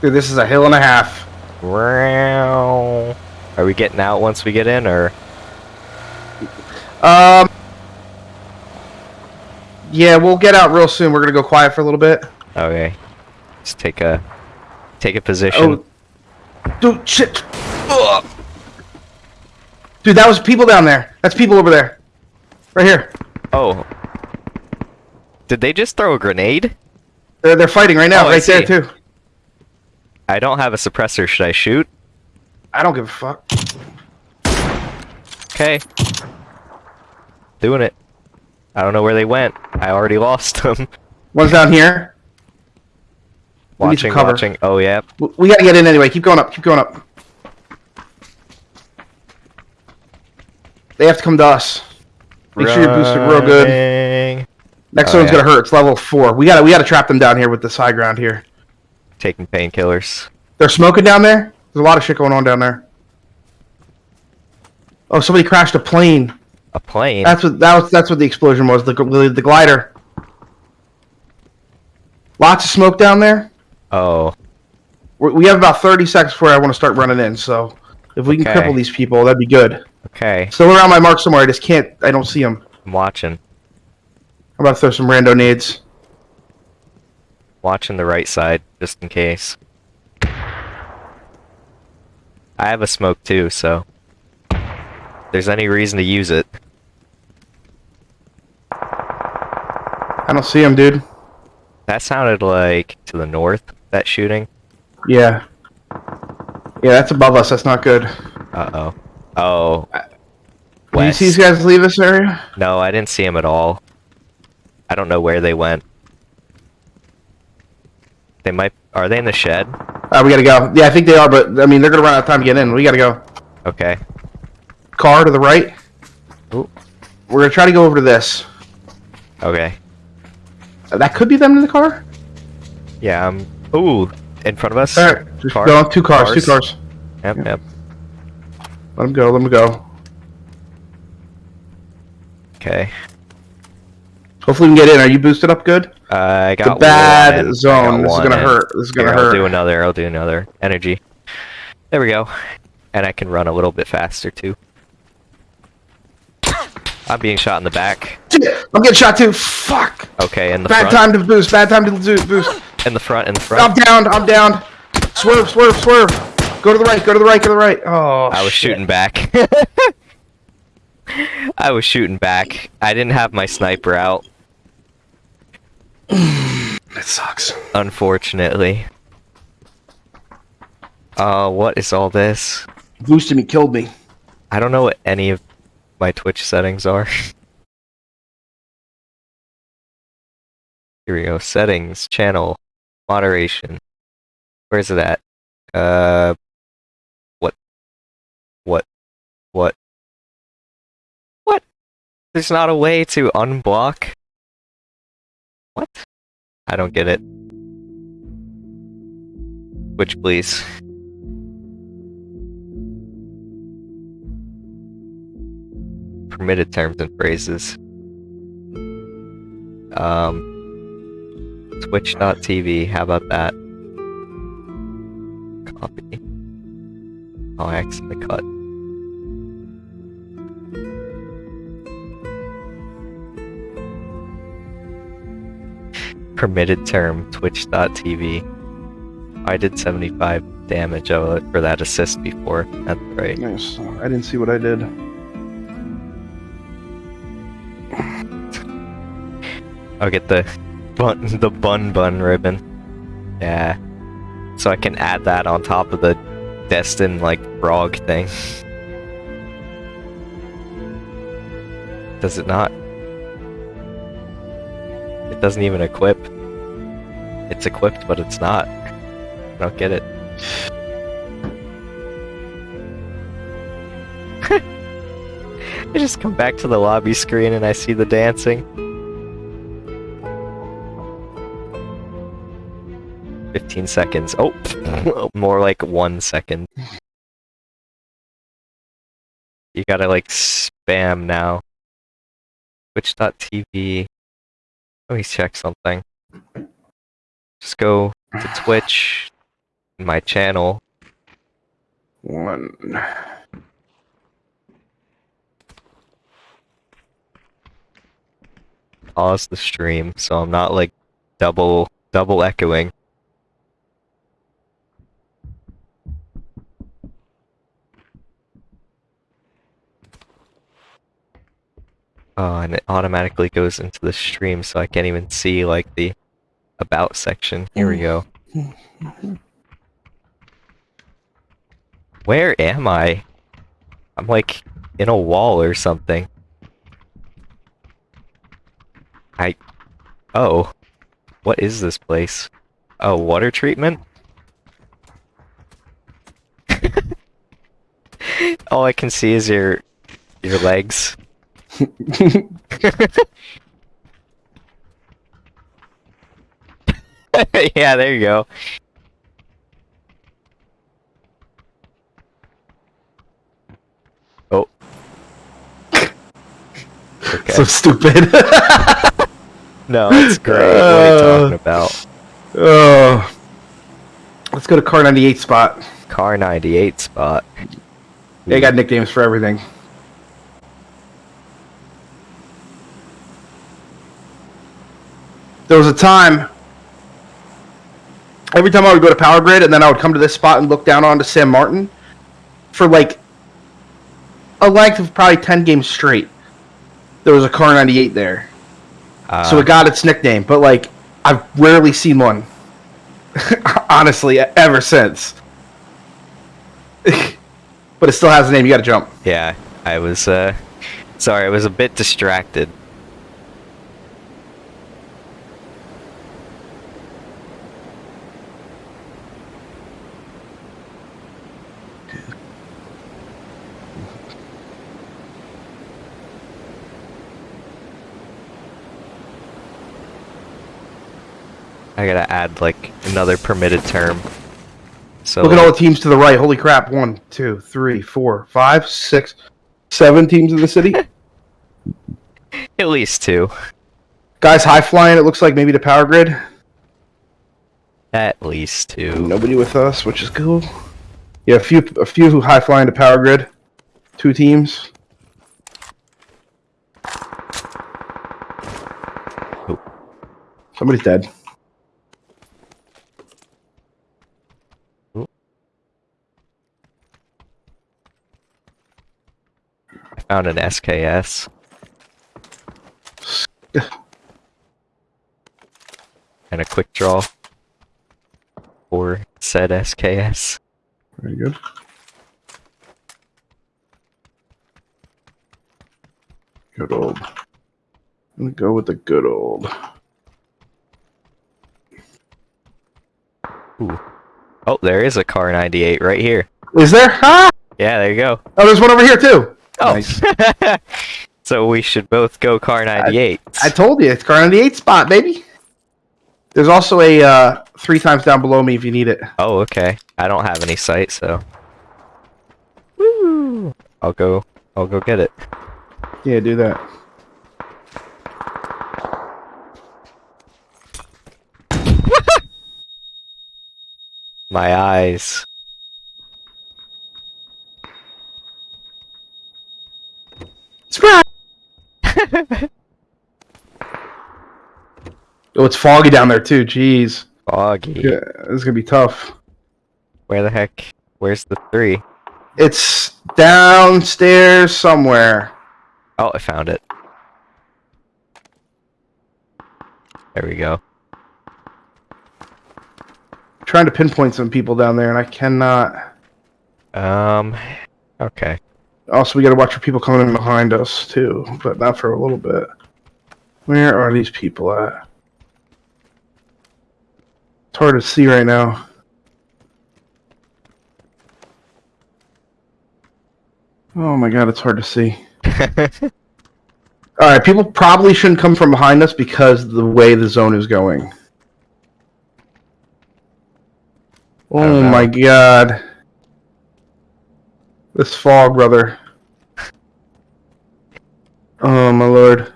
Dude, this is a hill and a half. Wow. Are we getting out once we get in or Um. Yeah, we'll get out real soon. We're gonna go quiet for a little bit. okay. Just take a take a position. Oh, Dude, shit. Dude, that was people down there. That's people over there. Right here. Oh. Did they just throw a grenade? They're, they're fighting right now, Oh, I right there too. I don't have a suppressor. Should I shoot? I don't give a fuck. Okay. Doing it. I don't know where they went. I already lost them. One's down here. We need some watching, watching. Oh, yeah. We gotta get in anyway. Keep going up. Keep going up. They have to come to us. Make sure you're boosted real good. Next Oh, one's yeah. gonna hurt. It's level four. We gotta we gotta trap them down here with this high ground here. Taking painkillers. They're smoking down there. There's a lot of shit going on down there. Oh, somebody crashed a plane. A plane. That's what that was. That's what the explosion was. The gl- the glider. Lots of smoke down there. oh. We're, we have about 30 seconds before I want to start running in. So if we can cripple these people, that'd be good. Okay. Still around my mark somewhere. I just can't. I don't see them. I'm watching. I'm about to throw some rando nades. Watching the right side, just in case. I have a smoke too, so. If there's any reason to use it. I don't see them, dude. That sounded like to the north, that shooting. Yeah. Yeah, that's above us. That's not good. Uh oh. Oh. Did you see these guys leave this area? No, I didn't see them at all. I don't know where they went. They might. Are they in the shed? Uh, we gotta go. Yeah, I think they are, but I mean, they're gonna run out of time to get in. We gotta go. Okay. Car to the right. Ooh. We're gonna try to go over to this. Okay. Uh, that could be them in the car. Yeah. Um. Ooh. In front of us. All right, just Car? go. Two cars, Two Cars? cars. Yep. Yep. Let him go. Let him go. Okay. Hopefully we can get in. Are you boosted up good? Uh, I The got bad one. Zone. This is gonna hurt. This is gonna Here, hurt. I'll do another. I'll do another. Energy. There we go. And I can run a little bit faster too. I'm being shot in the back. I'm getting shot too. Fuck. Okay, in the front. Bad front. time to boost. Bad time to boost. In the front. In the front. I'm down. I'm down. Swerve. Swerve. Swerve. Go to the right. Go to the right. Go to the right. Oh. I was shit. shooting back. I was shooting back. I didn't have my sniper out, That sucks. unfortunately. Uh, what is all this? Boosted me. Killed me. I don't know what any of my Twitch settings are. Here we go. Settings, channel, moderation. Where's it at? Uh, what? What? What? What? There's not a way to unblock? What? I don't get it. Which, please. permitted terms and phrases. Um, Twitch.tv, how about that? Copy. Oh, I accidentally cut. Permitted term, Twitch.tv. I did 75 damage of it for that assist before. That's right. Nice. I didn't see what I did. I'll get the bun the bun bun ribbon. Yeah. So I can add that on top of the Destin like frog thing. Does it not? It doesn't even equip. It's equipped, but it's not. I don't get it. I just come back to the lobby screen and I see the dancing. 15 seconds. Oh, more like one second. You gotta like spam now. Twitch.tv. Let me check something. Just go to Twitch, my channel. One. pause the stream so I'm not like double double echoing. Oh, and it automatically goes into the stream, so I can't even see like the about section. Here we go. Where am I? I'm like in a wall or something. I. Oh. What is this place? Oh, water treatment? All I can see is your your legs. yeah, there you go. Oh. Okay. So stupid. no, it's great. what are you Uh, talking about? oh. Let's go to Kar 98 spot. Kar 98 spot. They got nicknames for everything. There was a time. Every time I would go to Power Grid, and then I would come to this spot and look down onto San Martin for like a length of probably 10 games straight. There was a Kar 98 there. Uh, so it got its nickname, but like I've rarely seen one. Honestly, ever since. but it still has a name. You got to jump. yeah, I was, uh, sorry, I was a bit distracted. I gotta add like another permitted term. So Look at all the teams to the right. Holy crap! One, two, three, four, five, six, seven teams in the city. at least two. Guys, high flying. It looks like maybe the Power Grid. At least two. Nobody with us, which is cool. Yeah, a few, a few who high flying to Power Grid. Two teams. Oop. Somebody's dead. Found an SKS. and a quick draw for said SKS. Very good. Good old. I'm gonna go with the good old. Oh, there is a Kar 98 right here. Is there? Ah! Yeah, there you go. Oh, there's one over here too. Oh. Nice. so we should both go Kar 98. I told you, it's Kar 98 spot, baby. There's also a uh, three times down below me if you need it. oh, okay. I don't have any sight, so. Woo! I'll go. I'll go get it. Yeah, do that. My eyes. Surprise! oh, it's foggy down there too. Jeez. Foggy. Yeah, this is gonna be tough. Where the heck? Where's the three? It's downstairs somewhere. Oh, I found it. There we go. trying to pinpoint some people down there, and I cannot. Um, okay. Also, we gotta watch for people coming in behind us too, but not for a little bit. Where are these people at? It's hard to see right now. Oh my god, it's hard to see. Alright, people probably shouldn't come from behind us because the way the zone is going. Oh my god. This fog, brother. Oh my lord.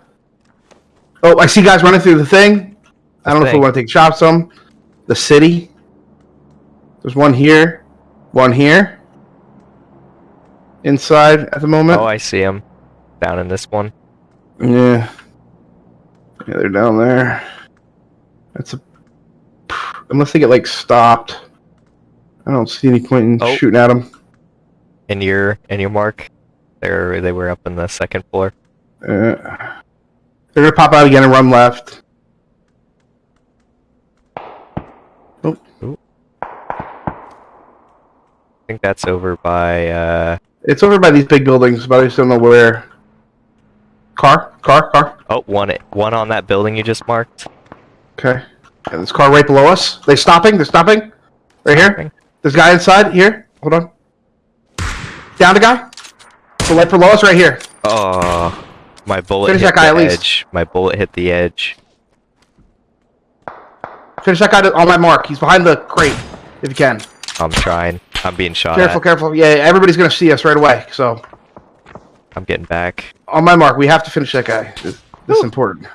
Oh, I see guys running through the thing. I don't know if we want to take shots them. The city. There's one here. One here. Inside at the moment. oh, I see him. Down in this one. Yeah. Yeah, they're down there. That's a. Unless they get like stopped, I don't see any point in Oh. shooting at them. In your in your mark. There they were up in the second floor. Uh, they're gonna pop out again and run left. Oh! I think that's over by, uh... It's over by these big buildings, but I just don't know where. Car, car, car. Oh, one, one on that building you just marked. Okay. And this car right below us. They stopping? They're stopping. Right here. This guy inside here. Hold on. Down the guy. The light below us, right here. Oh, my bullet Finish hit that guy the at least. edge. My bullet hit the edge. Finish that guy on my mark. He's behind the crate. If you can. I'm trying. I'm being shot Careful, at. careful. Yeah, everybody's gonna see us right away. So I'm getting back. on my mark, we have to finish that guy. This, this is important.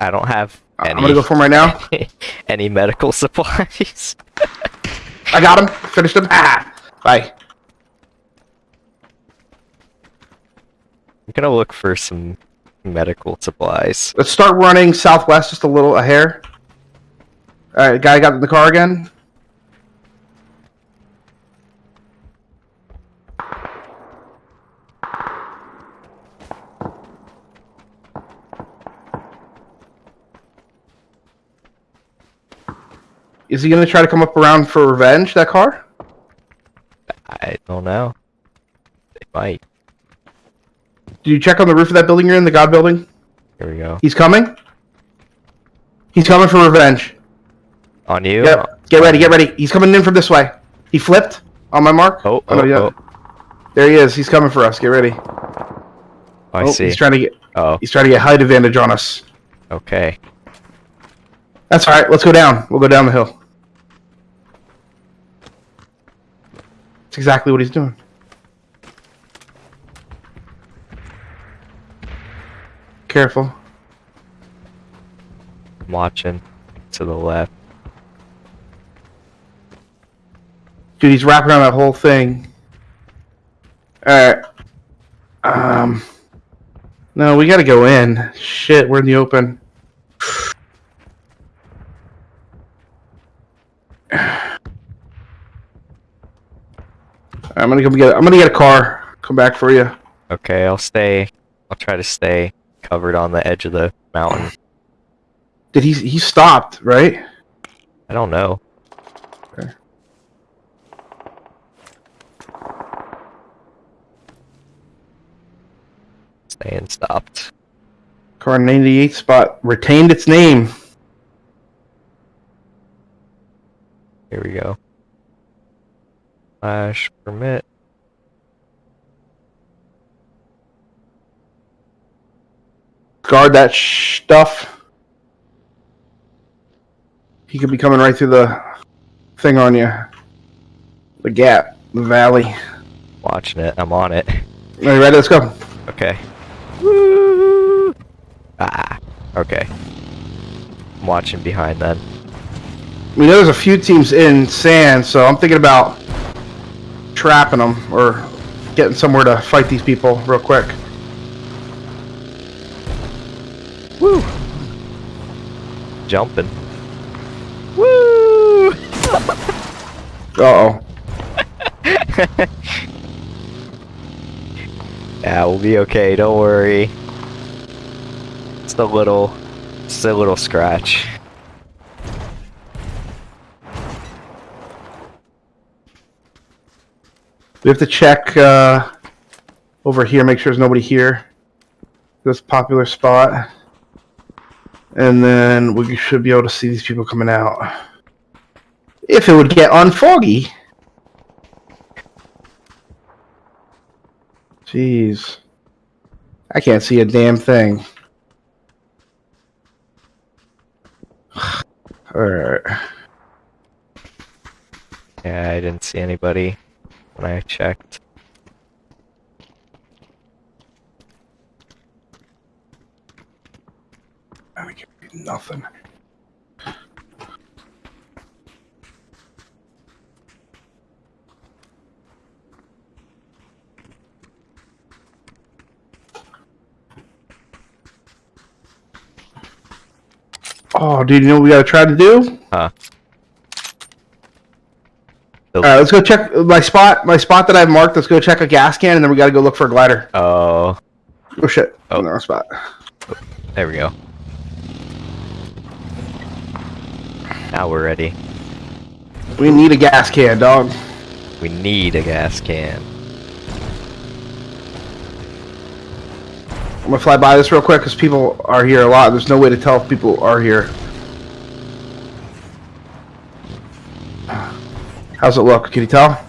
I don't have any, I'm gonna go for him right now. any medical supplies. I got him. Finished him. Ah. Bye. I'm gonna look for some medical supplies. Let's start running southwest just a little, a hair. All right, guy got in the car again. Is he gonna try to come up around for revenge? That car? I don't know. They might. Did you check on the roof of that building you're in, the God building? Here we go. He's coming. He's coming for revenge. On you? Yep. Get ready, get ready. He's coming in from this way. He flipped on my mark. Oh, no, oh, yeah. oh. There he is. He's coming for us. Get ready. Oh, I oh, see. He's trying to get Oh, he's trying to get height advantage on us. okay. That's all right. Let's go down. We'll go down the hill. That's exactly what he's doing. Careful. I'm watching to the left. Dude, he's wrapping around that whole thing. Alright. Um. No, we gotta go in. Shit, we're in the open. I'm gonna go get. I'm gonna get a car. Come back for you. Okay, I'll stay. I'll try to stay covered on the edge of the mountain. Did he? He stopped, right? I don't know. Okay. Staying stopped. Kar 98 spot retained its name. Here we go. Flash permit. Guard that stuff. He could be coming right through the thing on you. The gap, the valley. Watching it. I'm on it. Are you ready? Let's go. Okay. Woo! Ah. Okay. I'm watching behind then. We know there's a few teams in sand, so I'm thinking about trapping them or getting somewhere to fight these people real quick. Woo! Jumping. Woo! Uh oh. Yeah, we'll be okay. Don't worry. It's a little, it's a little scratch. We have to check uh, over here, make sure there's nobody here. This popular spot. And then we should be able to see these people coming out. If it would get unfoggy. Jeez. I can't see a damn thing. Alright. Yeah, I didn't see anybody when I checked. I can't see nothing. Oh, dude, you know what we gotta try to do? Huh. The- Alright, let's go check my spot. My spot that I've marked. Let's go check a gas can, and then we gotta go look for a glider. Oh, Oh shit! Oh. Oh. In the wrong spot. There we go. Now we're ready. We need a gas can, dog. We need a gas can. I'm gonna fly by this real quick because people are here a lot. There's no way to tell if people are here. How's it look? Can you tell?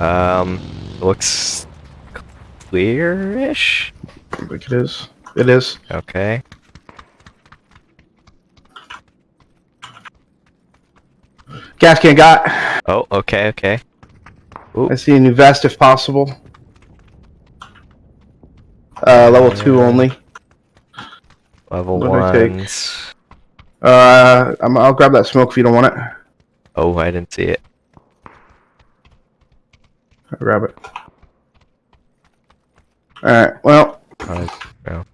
Um, looks clear-ish. I think it is. It is. Okay. Gas can got. Oh, okay, okay. I see a new vest if possible. Uh, level two only. Level What do I take? ones. Uh, I'm, I'll grab that smoke if you don't want it. Oh, I didn't see it. I'll grab it. Alright, well, Uh, no.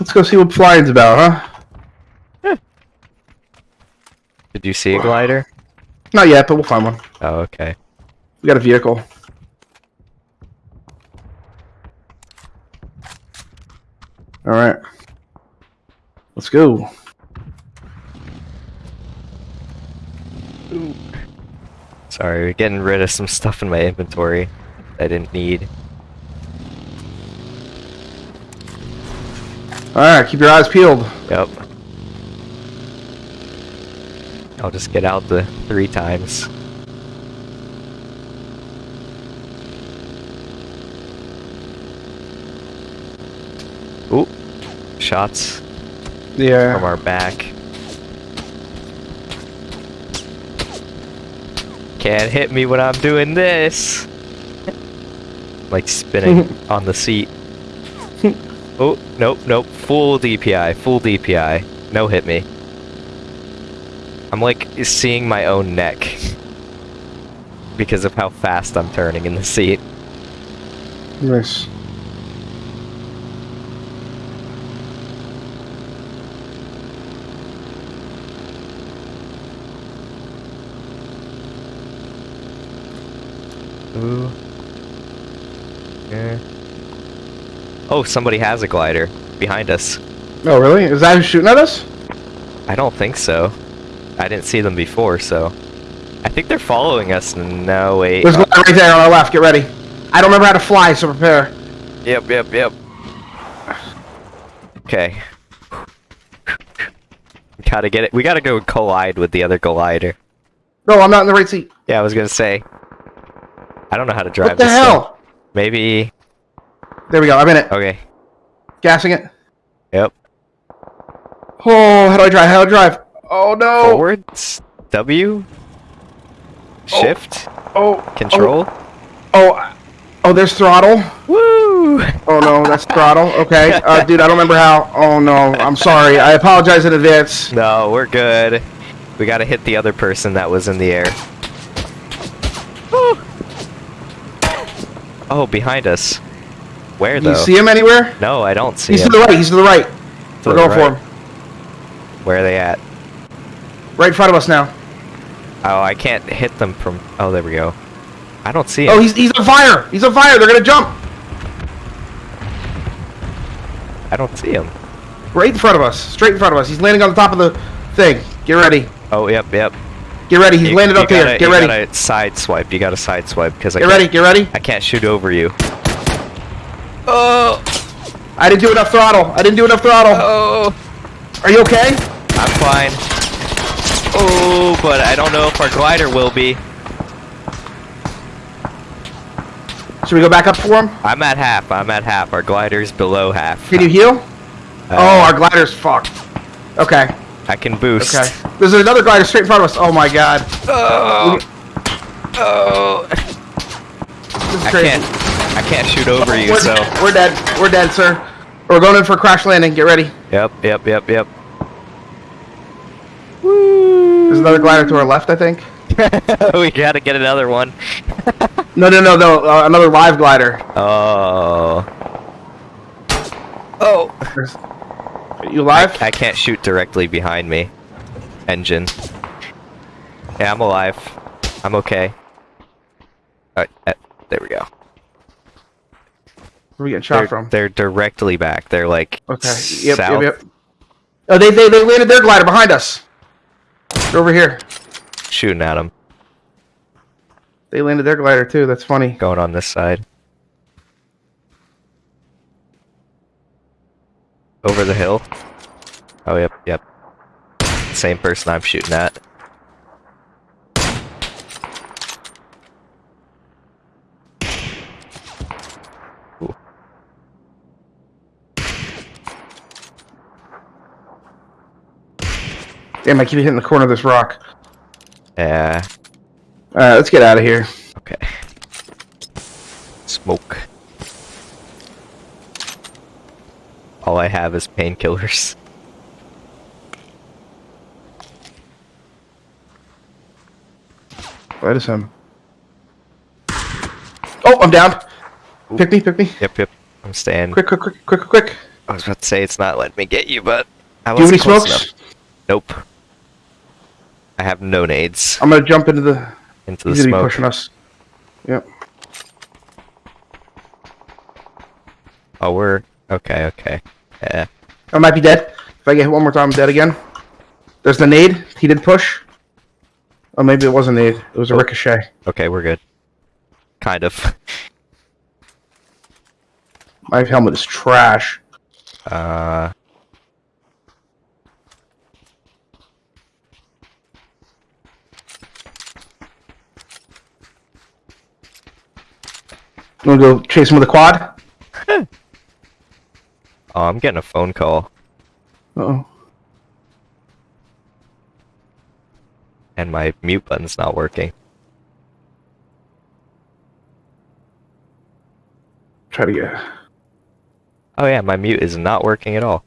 let's go see what flying's about, huh? Did you see a glider? Not yet, but we'll find one. Oh, okay. We got a vehicle. Alright. Let's go. Sorry, we're getting rid of some stuff in my inventory I didn't need. Alright, keep your eyes peeled. Yep. I'll just get out the three times. Ooh, shots Yeah. from our back. Can't hit me when I'm doing this. like spinning on the seat. oh, nope, nope. Full DPI, full DPI. No hit me. I'm like seeing my own neck because of how fast I'm turning in the seat. Nice. Ooh. Yeah. Oh, somebody has a glider behind us. Oh, really? Is that who's shooting at us? I don't think so. I didn't see them before, so. I think they're following us. No, wait. There's one right there on our left. Get ready. I don't remember how to fly, so prepare. Yep, yep, yep. Okay. Gotta get it. We gotta go collide with the other glider. No, I'm not in the right seat. Yeah, I was gonna say. I don't know how to drive What the this thing. hell? Maybe. There we go. I'm in it. Okay. Gassing it. Yep. Oh, how do I drive? How do I drive? Oh no. Forwards. W. Shift. Oh. Control. Oh. Oh. Oh, there's throttle. Woo! Oh no, that's throttle. Okay, uh, dude, I don't remember how. Oh no, I'm sorry. I apologize in advance. No, we're good. We gotta hit the other person that was in the air. Woo! Oh, behind us. Where Do you see him anywhere? No, I don't see He's him. He's to the right. He's to the right. To We're the going for him. Where are they at? Right in front of us now. Oh, I can't hit them from. Oh, there we go. I don't see him. Oh, he's he's on fire. He's on fire. They're gonna jump. I don't see him. Right in front of us. Straight in front of us. He's landing on the top of the thing. Get ready. Oh, yep, yep. Get ready. He's You- landed you up here. gotta- Get you ready. gotta side swipe. You gotta side swipe because I Get ready. Get ready. I can't shoot over you. Oh, I didn't do enough throttle. I didn't do enough throttle. oh. Are you okay? I'm fine. Oh, but I don't know if our glider will be. Should we go back up for him? I'm at half. I'm at half. Our glider's below half. Can you heal? Uh, oh, our glider's fucked. Okay. I can boost. Okay. There's another glider straight in front of us. Oh my god. Oh. Oh. This is I can't. I can't shoot over you. We're, So. we're dead. We're dead, sir. We're going in for a crash landing. Get ready. Yep. Yep. Yep. Yep. There's another glider to our left, I think. we gotta get another one. No, no, no, no. Uh, another live glider. Oh. Oh. There's- You live? I can't shoot directly behind me. Engine. Yeah, I'm alive. I'm okay. Alright, uh, there we go. Where are we getting shot they're, from? they're directly back. They're like Okay. Yep, south. yep, yep. Oh, they, they they landed their glider behind us. They're over here. shooting at them. They landed their glider too. That's funny. Going on this side. Over the hill. Oh, yep, yep. Same person I'm shooting at. Damn, I keep hitting the corner of this rock. Yeah, All right, let's get out of here. okay. Smoke. All I have is painkillers. That is him. Oh, I'm down. Pick me, pick me. Yep, yep. I'm staying. Quick, quick, quick, quick, quick, quick. I was about to say it's not letting me get you, but I Do you have any smokes? enough. Nope. I have no nades I'm gonna jump into the. into the He's gonna be smoke. pushing us. Yep. Oh, we're okay. Okay. Yeah. I might be dead. If I get hit one more time, I'm dead again. There's the nade. He did push. Oh, maybe it wasn't nade. It was a Oh. ricochet. Okay, we're good. Kind of. My helmet is trash. Uh. You wanna go chase him with a quad? Oh, I'm getting a phone call, Uh oh. and my mute button's not working. Try to get. Oh yeah, my mute is not working at all.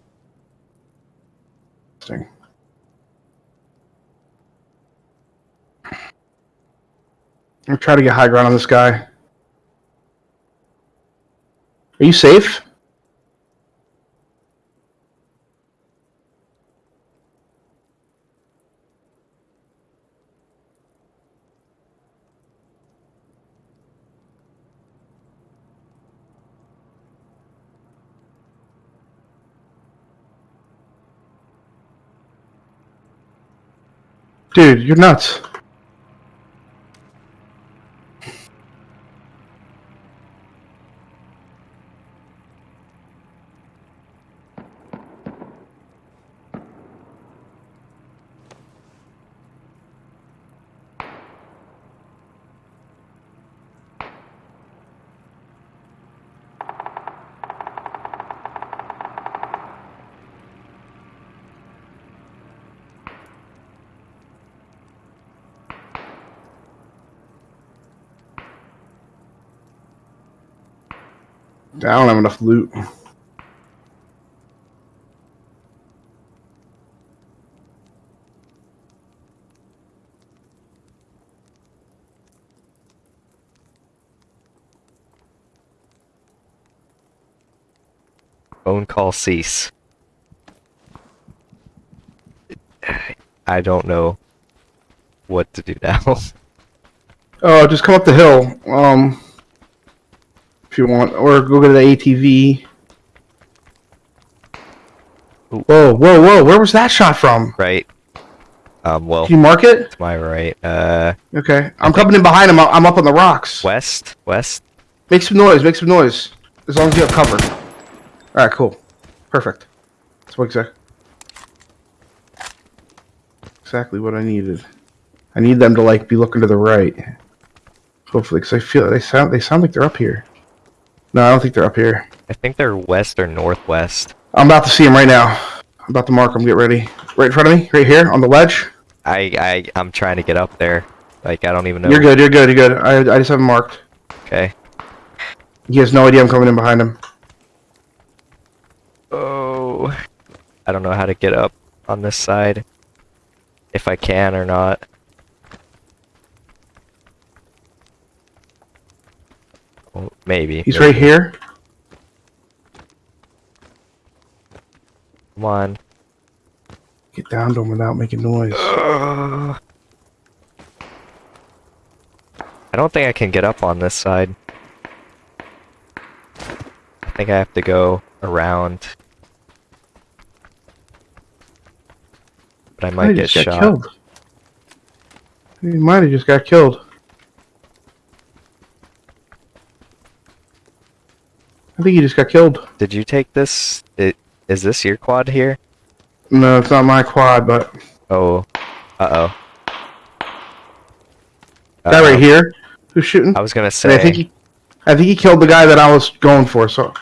Thing. I'm trying to get high ground on this guy. Are you safe? Dude, you're nuts. I don't have enough loot. Phone call cease. I don't know what to do now. Oh, just come up the hill. Um, you want, or go to the ATV. Ooh. Whoa, whoa, whoa! Where was that shot from? right. Um. Well, Can you mark it? to my right. Uh. Okay, I'm coming in behind him. I'm up on the rocks. West. West. Make some noise. Make some noise. As long as you have cover. All right, cool, perfect. That's what exactly exactly what I needed. I need them to like be looking to the right. Hopefully, because I feel they sound they sound like they're up here. No, I don't think they're up here. I think they're west or northwest. I'm about to see him right now. I'm about to mark him. Get ready. Right in front of me, right here on the ledge. I I I'm trying to get up there. Like I don't even know. You're good. You're good. You're good. I I just have him marked. Okay. He has no idea I'm coming in behind him. Oh. I don't know how to get up on this side. If I can or not. Well, maybe. He's maybe. right here. Come on. Get down to him without making noise. I don't think I can get up on this side. I think I have to go around. But I might he get shot. killed. He might have just got killed. I think he just got killed. Did you take this? It, is this your quad here? No, it's not my quad, but Oh. Uh oh. that right here, who's shooting? I was gonna And say. I think he, I think he killed the guy that I was going for. So I'm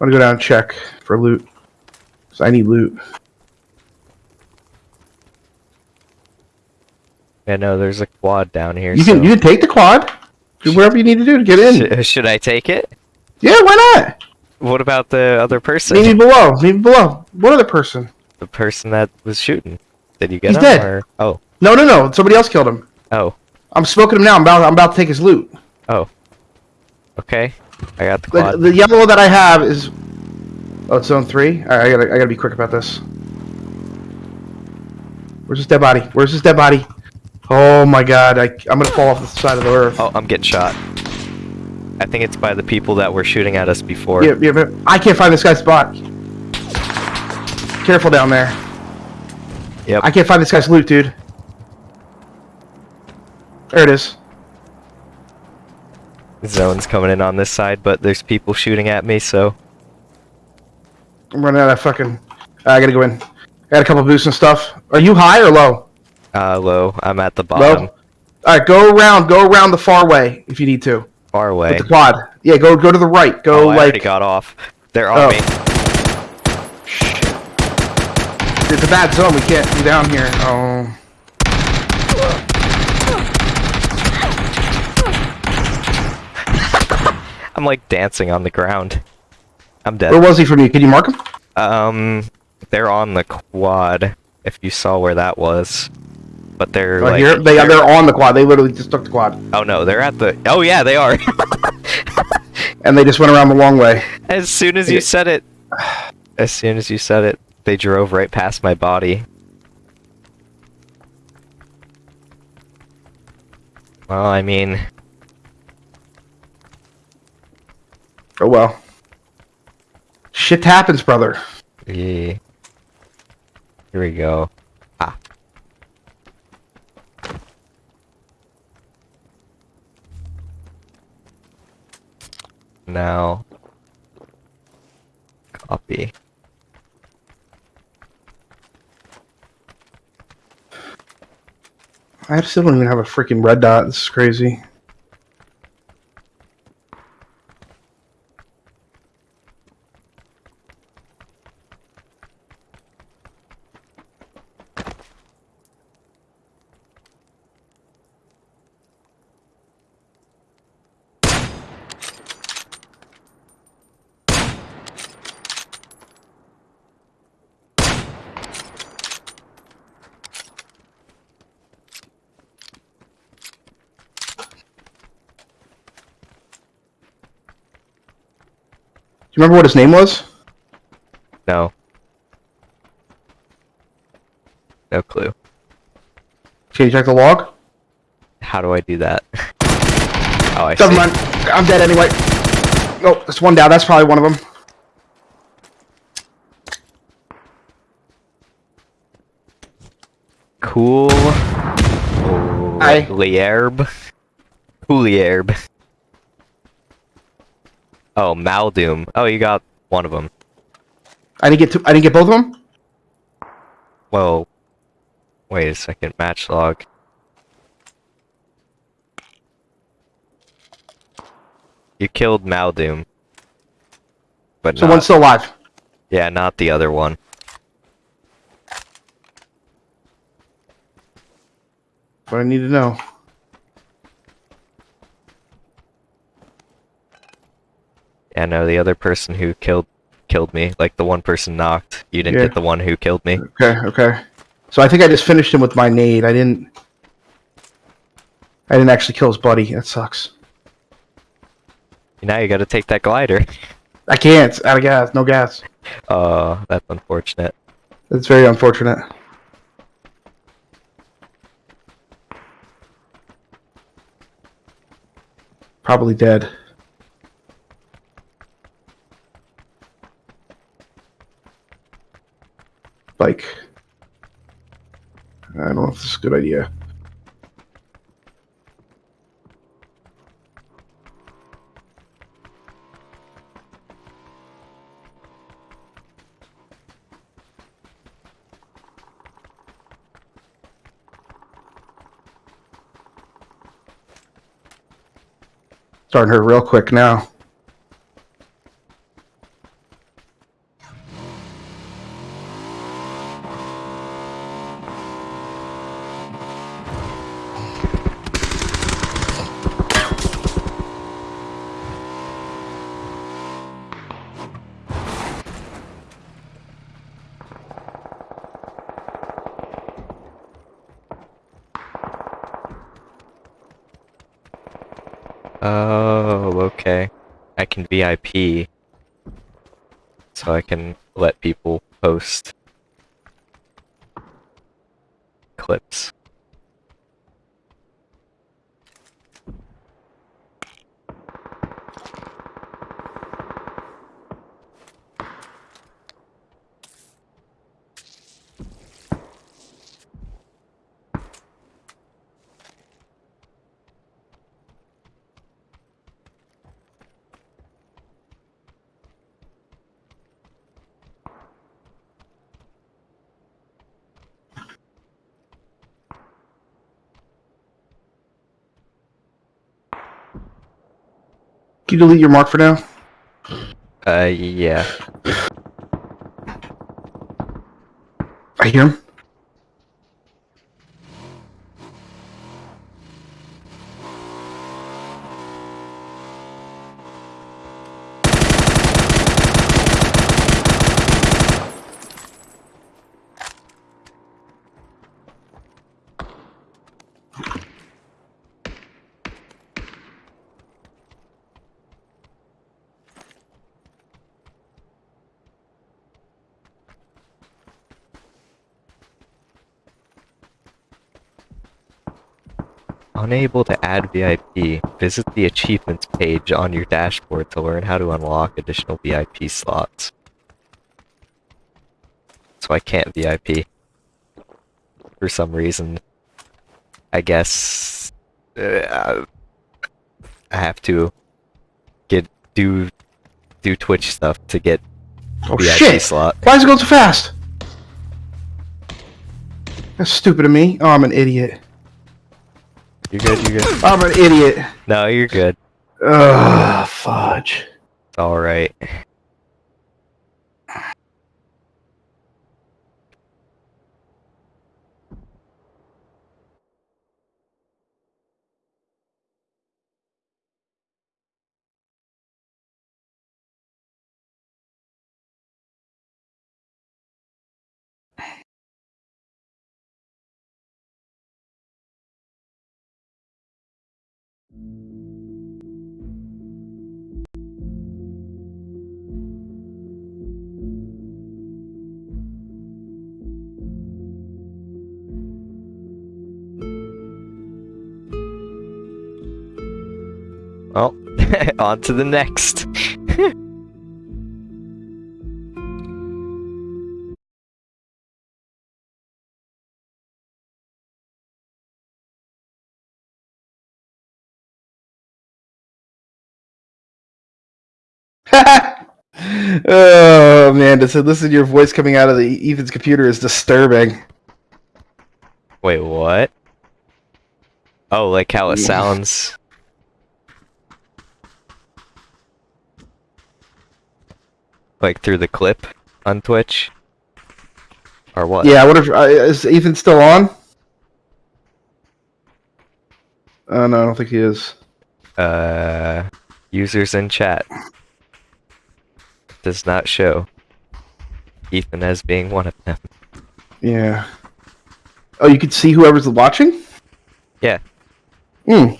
gonna go down and check for loot. So I need loot. Yeah, no, there's a quad down here. You can so- you can take the quad. Do whatever you need to do to get in. Sh- should I take it? Yeah, why not? What about the other person? Meet me below. Meet me below. What other person? The person that was shooting. Did you get He's him? dead. Or... Oh, No, no, no. Somebody else killed him. oh, I'm smoking him now. I'm about I'm about to take his loot. Oh. Okay. I got the The, quad. the yellow that I have is. Oh, it's zone three. All right, I gotta I gotta be quick about this. Where's this dead body? Where's this dead body? Oh my god! I I'm gonna fall off the side of the earth. Oh, I'm getting shot. I think it's by the people that were shooting at us before. Yeah, yeah, but I can't find this guy's spot. Careful down there. Yep. I can't find this guy's loot, dude. There it is. Zone's coming in on this side, but there's people shooting at me, so I'm running out of fucking. I gotta go in. I got a couple boosts and stuff. Are you high or low? uh low. I'm at the bottom. Low. All right, go around. Go around the far way if you need to. Far away. With the quad. Yeah, go go to the right. Go oh, I already got off. They're on Oh. me. It's a bad zone. We can't be down here. Oh. I'm like dancing on the ground. I'm dead. Where was he from you? Can you mark him? Um, they're on the quad. If you saw where that was, but they're Right like. here. They they're- they're on the quad. They literally just took the quad, Oh no, they're at the. Oh yeah, they are. and they just went around the long way. as soon as you said it, as soon as you said it, they drove right past my body. Well, I mean, Oh well. Shit happens, brother. yeah. Here we go. Now, copy. I still don't even have a freaking red dot. This is crazy. Remember what his name was? No. No clue. Can you check the log? How do I do that? oh, I Never see. mind. I'm dead anyway. Oh, that's one down. That's probably one of them. Cool. Aye. Lierb. Coolierb. Oh, Maldoom. Oh, you got one of them. I didn't get two, I didn't get both of them. Whoa. Wait a second. Match log. You killed Maldoom. But So not, one's still alive. yeah, not the other one. What I need to know. Yeah, no, the other person who killed killed me, like the one person knocked. You didn't Yeah. get the one who killed me. Okay, okay. So I think I just finished him with my nade. I didn't. I didn't actually kill his buddy. That sucks. Now you gotta take that glider. I can't. Out of gas. No gas. Uh, that's unfortunate. That's very unfortunate. Probably dead. Bike. I don't know if this is a good idea. Starting her real quick now. VIP. So I can let people post clips. Can you delete your mark for now? Uh, yeah. I hear him. Unable to add VIP, visit the achievements page on your dashboard to learn how to unlock additional VIP slots. So I can't VIP. For some reason. I guess... Uh, I have to get do do Twitch stuff to get Oh VIP shit! slot. Why is it going so fast? That's stupid of me. Oh, I'm an idiot. You're good, you're good. I'm an idiot. No, you're good. Ugh, fudge. Alright. Well, on to the next. oh man, to listen to your voice coming out of the Ethan's computer is disturbing. Wait, what? Oh, like how it sounds. Like through the clip on Twitch? Or what? Yeah, I wonder if uh, is Ethan still on? Oh no, I don't think he is. Uh, users in chat. Does not show. Ethan as being one of them. Yeah. Oh, you can see whoever's watching. Yeah. Hmm.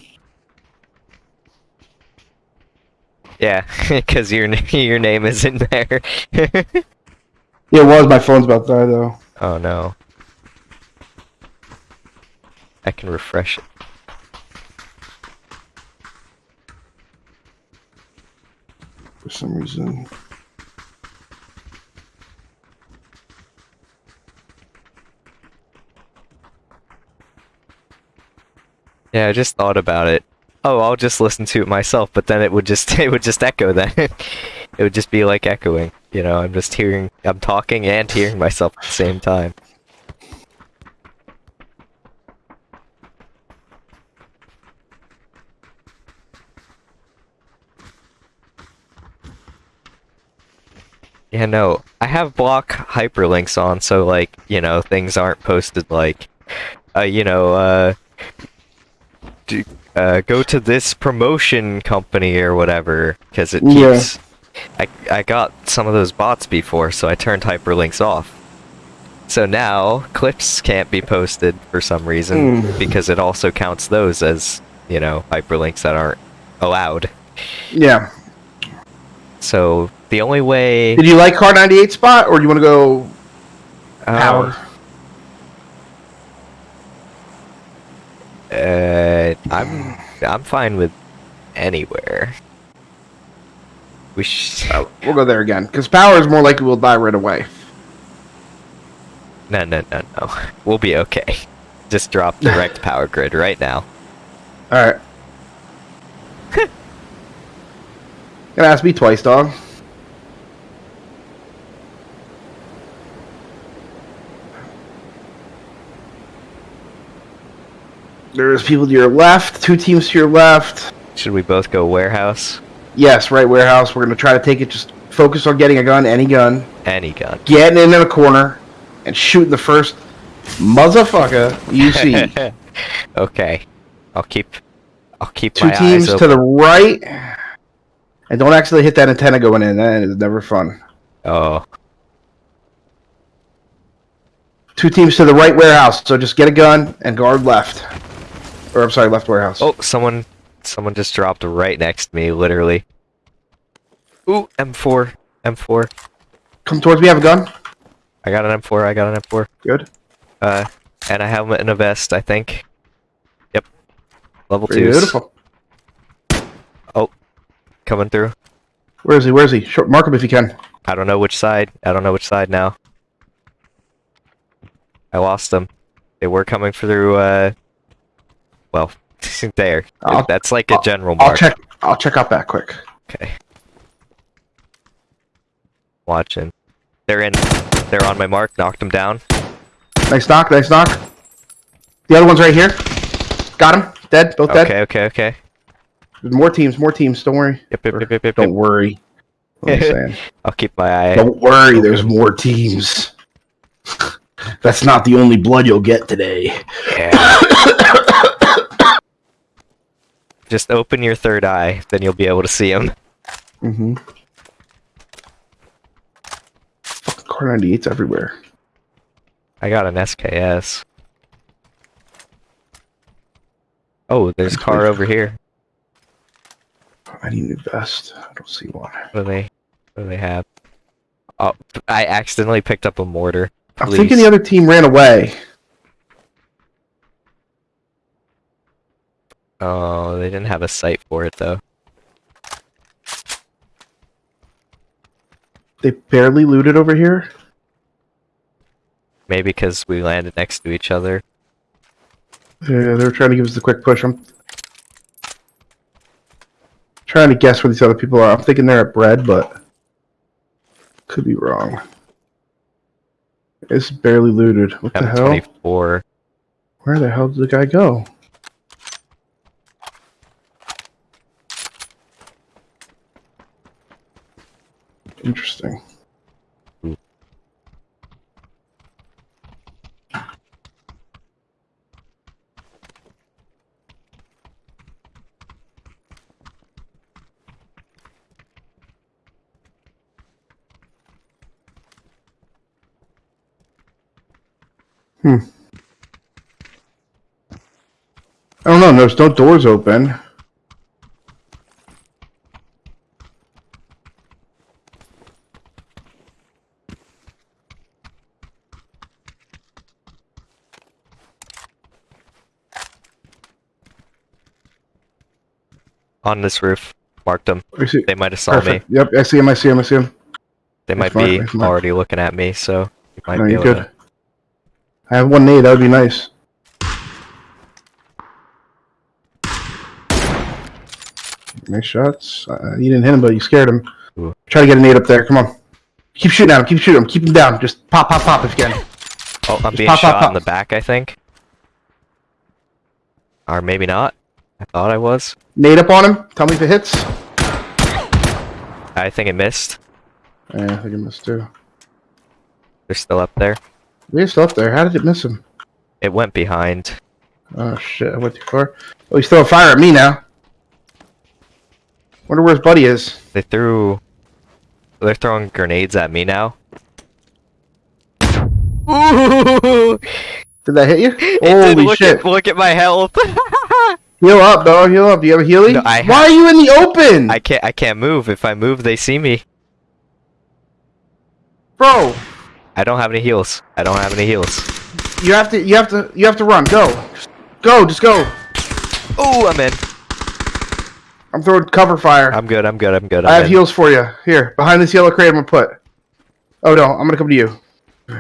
Yeah, because your your name isn't there. yeah, it was. My phone's about to die, though. Oh no. I can refresh it. For some reason. Yeah, I just thought about it. Oh, I'll just listen to it myself, but then it would just it would just echo then. it would just be like echoing. You know, I'm just hearing I'm talking and hearing myself at the same time. Yeah, no, I have block hyperlinks on, so like, you know, things aren't posted like, uh, you know, uh, uh, go to this promotion company or whatever, because it Yeah. keeps. I I got some of those bots before, so I turned hyperlinks off. So now clips can't be posted for some reason Hmm. because it also counts those as you know hyperlinks that aren't allowed. Yeah. So the only way Did you like Kar 98 spot, or do you want to go Power? Um, Uh, I'm I'm fine with anywhere. We sh- Uh, we'll go there again, because Power is more likely we'll die right away. no no no no. We'll be okay. Just drop direct power grid right now. All right. Gonna ask me twice, dog. There's people to your left, two teams to your left. Should we both go warehouse? Yes, right warehouse. We're gonna try to take it. Just focus on getting a gun, any gun, Any gun. getting in a corner, and shooting the first motherfucker you see. okay. I'll keep I'll keep two teams to the right, and don't actually hit that antenna going in. That is never fun. Oh. Two teams to the right warehouse. So just get a gun and guard left. Or I'm sorry, left warehouse. oh, someone someone just dropped right next to me, literally. Ooh, M4, M4. come towards me. Have a gun. I got an M4. I got an M4. Good. Uh, and a helmet and a vest, I think. Yep. Level two. Beautiful. Oh, coming through. Where is he? Where is he? Short, mark him if you can. I don't know which side. I don't know which side now. I lost them. They were coming through. Uh, well, there. I'll- That's like a I'll- general I'll mark. check. I'll check out that quick. Okay. Watching. They're in. They're on my mark. Knocked them down. Nice knock. Nice knock. The other one's right here. Got him. Dead. Both dead. Okay. Okay. Okay. There's more teams. More teams. Don't worry. Yep. Yep. Yep. Yep. Yep. Don't worry. I'm saying. I'll keep my eye. Don't worry. There's more teams. That's not the only blood you'll get today. Yeah. Just open your third eye, then you'll be able to see them. Mm-hmm. Kar 98's everywhere. I got an SKS. Oh, there's a car over here. I need a new vest. I don't see one. What do they? What do they have? Oh, I accidentally picked up a mortar. I'm thinking the other team ran away. Oh, they didn't have a sight for it though. They barely looted over here. Maybe because we landed next to each other. Yeah, they were trying to give us the quick push. I'm trying to guess where these other people are. I'm thinking they're at bread, but could be wrong. It's barely looted. What the hell? M24. Where the hell did the guy go? Interesting. Hmm. I don't know. There's no doors open. On this roof. Marked them. They might have saw me. Yep, I see him. I see him. I see him. They might be already looking at me, so you might No, be you're good. to. I have one nade. That would be nice. Nice shots. Uh, you didn't hit him, but you scared him. Ooh. Try to get a nade up there. Come on. Keep shooting at him. Keep shooting him. Keep him down. Just pop, pop, pop if you can. Oh, I'm Just being pop, pop, pop. in the back, I think. Or maybe not. I thought I was. Nade up on him. Tell me if it hits. I think it missed. Yeah, I think it missed too. They're still up there. They're still up there. How did it miss him? It went behind. Oh shit! I went too far. Oh, he's throwing fire at me now. Wonder where his buddy is. They threw. They're throwing grenades at me now. Ooh! Did that hit you? It did. Holy look shit! At, look at my health. Heal up, bro. Heal up. Do you have a healing? No, I Why are you in the open, I can't. I can't move. If I move, they see me. bro? I don't have any heals. I don't have any heals. You have to. You have to. You have to run. Go. Just go. Just go. Oh, I'm in. I'm throwing cover fire. I'm good. I'm good. I'm good. I I'm have in. heals for you. Here, behind this yellow crate, I'm gonna put. Oh no, I'm gonna come to you.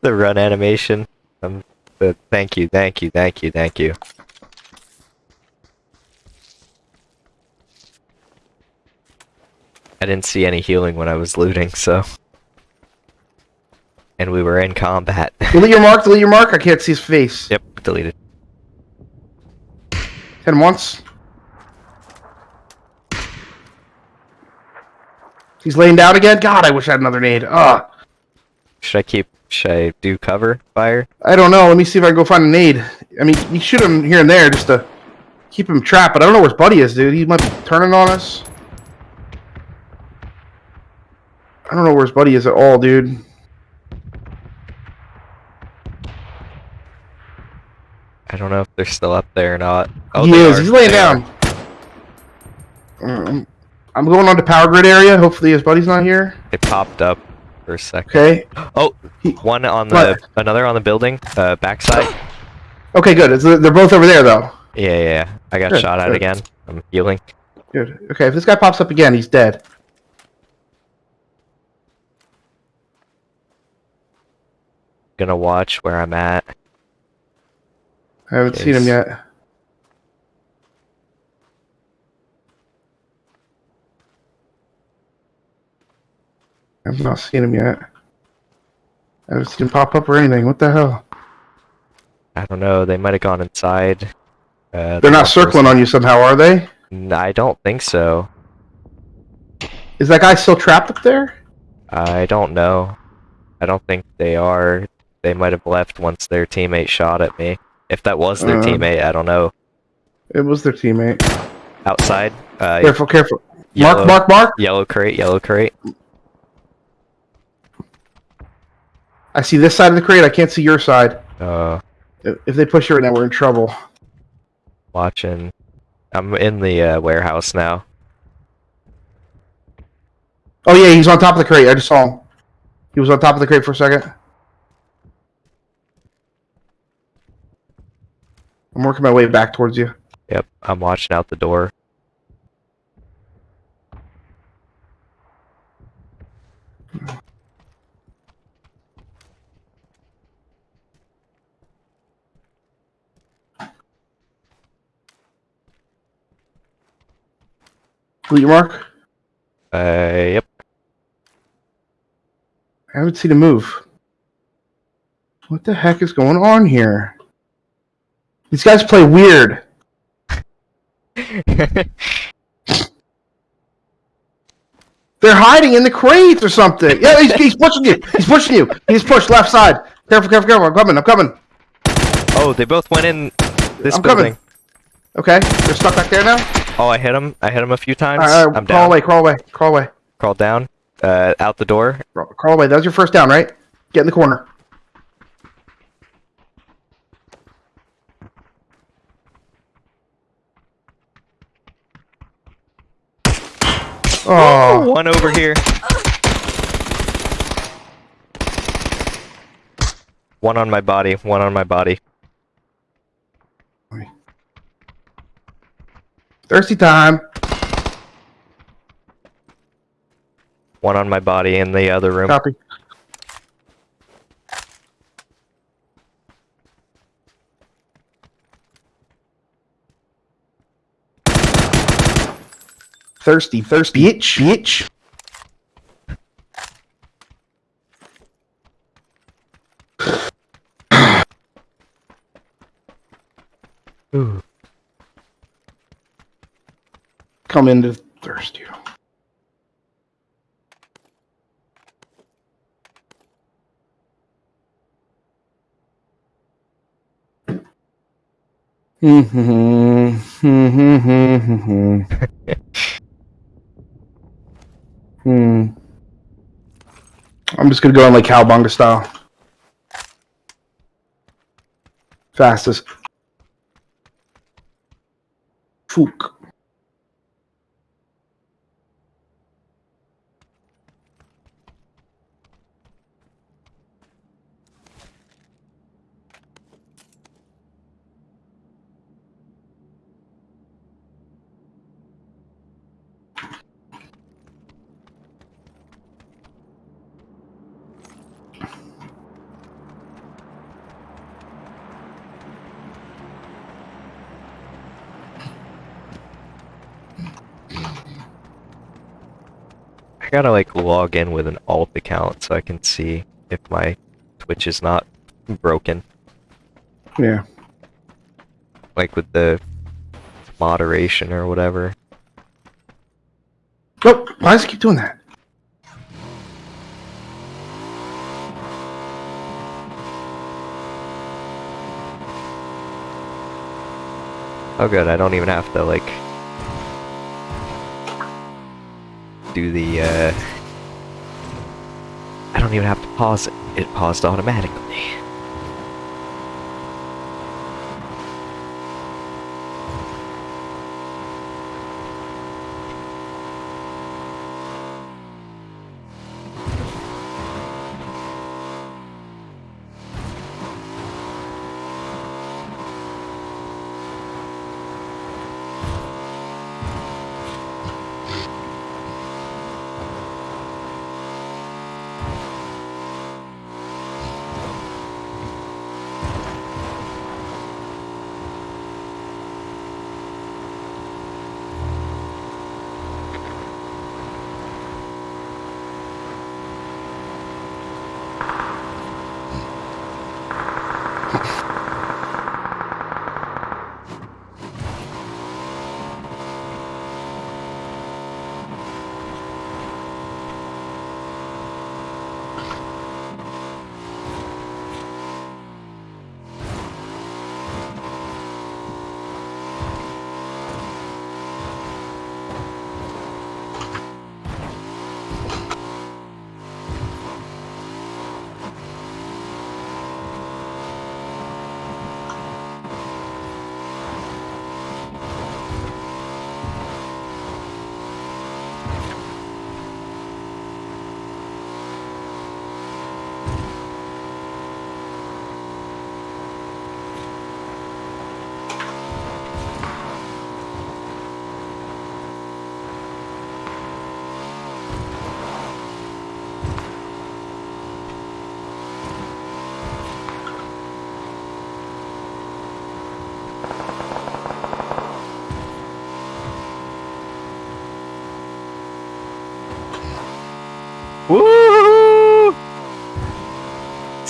the run animation. Um, the, thank you, thank you, thank you, thank you. I didn't see any healing when I was looting, so. And we were in combat. Delete your mark. Delete your mark. I can't see his face. yep, deleted. Hit him once. He's laying down again. God, I wish I had another nade. Ugh. Should I keep? Should I do cover fire? I don't know. Let me see if I can go find a nade. I mean, you shoot him here and there just to keep him trapped, but I don't know where his buddy is, dude. He might be turning on us. I don't know where his buddy is at all, dude. I don't know if they're still up there or not. Oh, he is. are, He's laying they down. Um, I'm going on to power grid area. Hopefully his buddy's not here. They popped up for a second. Okay. Oh, one on the What? another on the building, uh, backside. Okay, good. They're both over there, though. Yeah, yeah, yeah. I got Good, shot at good. again. I'm healing. Good. Okay, if this guy pops up again, he's dead. Gonna watch where I'm at. I haven't seen him yet. I've not seen him yet. I haven't seen him pop up or anything. What the hell? I don't know. They might have gone inside. Uh, They're the not circling on you somehow, are they? I don't think so. Is that guy still trapped up there? I don't know. I don't think they are. They might have left once their teammate shot at me. If that was their Uh. teammate, I don't know. It was their teammate. Outside. Uh, Careful, careful. yellow, Mark, mark, mark. Yellow crate. Yellow crate. I see this side of the crate. I can't see your side. Uh, If if they push you right now, we're in trouble. watching. I'm in the uh, warehouse now. Oh yeah, he's on top of the crate. I just saw him. He was on top of the crate for a second. I'm working my way back towards you. Yep. I'm watching out the door. Delete your mark. Uh, yep. I haven't seen him move. What the heck is going on here? These guys play weird. They're hiding in the crates or something. Yeah, he's, he's pushing you. He's pushing you. He's pushed left side. Careful, careful, careful. I'm coming. I'm coming. oh, they both went in this I'm coming. Okay, they're stuck back there now. Oh, I hit him. I hit him a few times. All right, all right, I'm crawl down. away, crawl away, crawl away, Crawl down. Uh, out the door. crawl, crawl away. That was your first down, right? Get in the corner. Oh, One over here. One on my body. One on my body. Thirsty time. One on my body in the other room. Copy. Thirsty, thirsty. Bitch, bitch. Come into thirsty. hmm. I'm just gonna go in like cowbunga style. Fastest. Fook. I gotta like log in with an alt account so I can see if my Twitch is not broken. Yeah. Like with the moderation or whatever. Oh, why does it keep doing that? Oh good, I don't even have to like do the uh I don't even have to pause it. It paused automatically.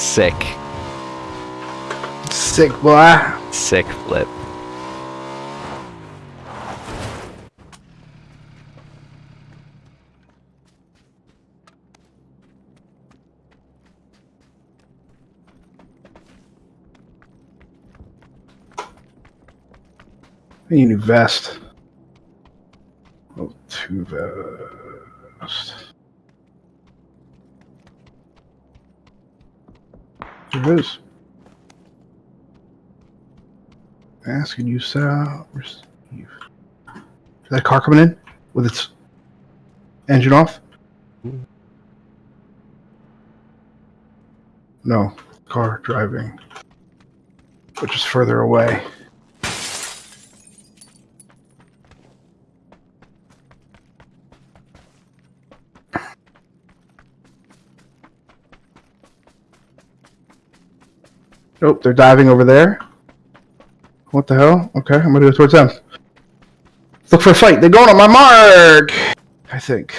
Sick. Sick boy. Sick flip. I need a new vest. Oh, two vest. There it is. Ask and you sell. Receive. Is that car coming in with its engine off? No, car driving, which is further away. Nope, they're diving over there. What the hell? Okay, I'm gonna go towards them. Look for a fight. They're going on my mark. I think.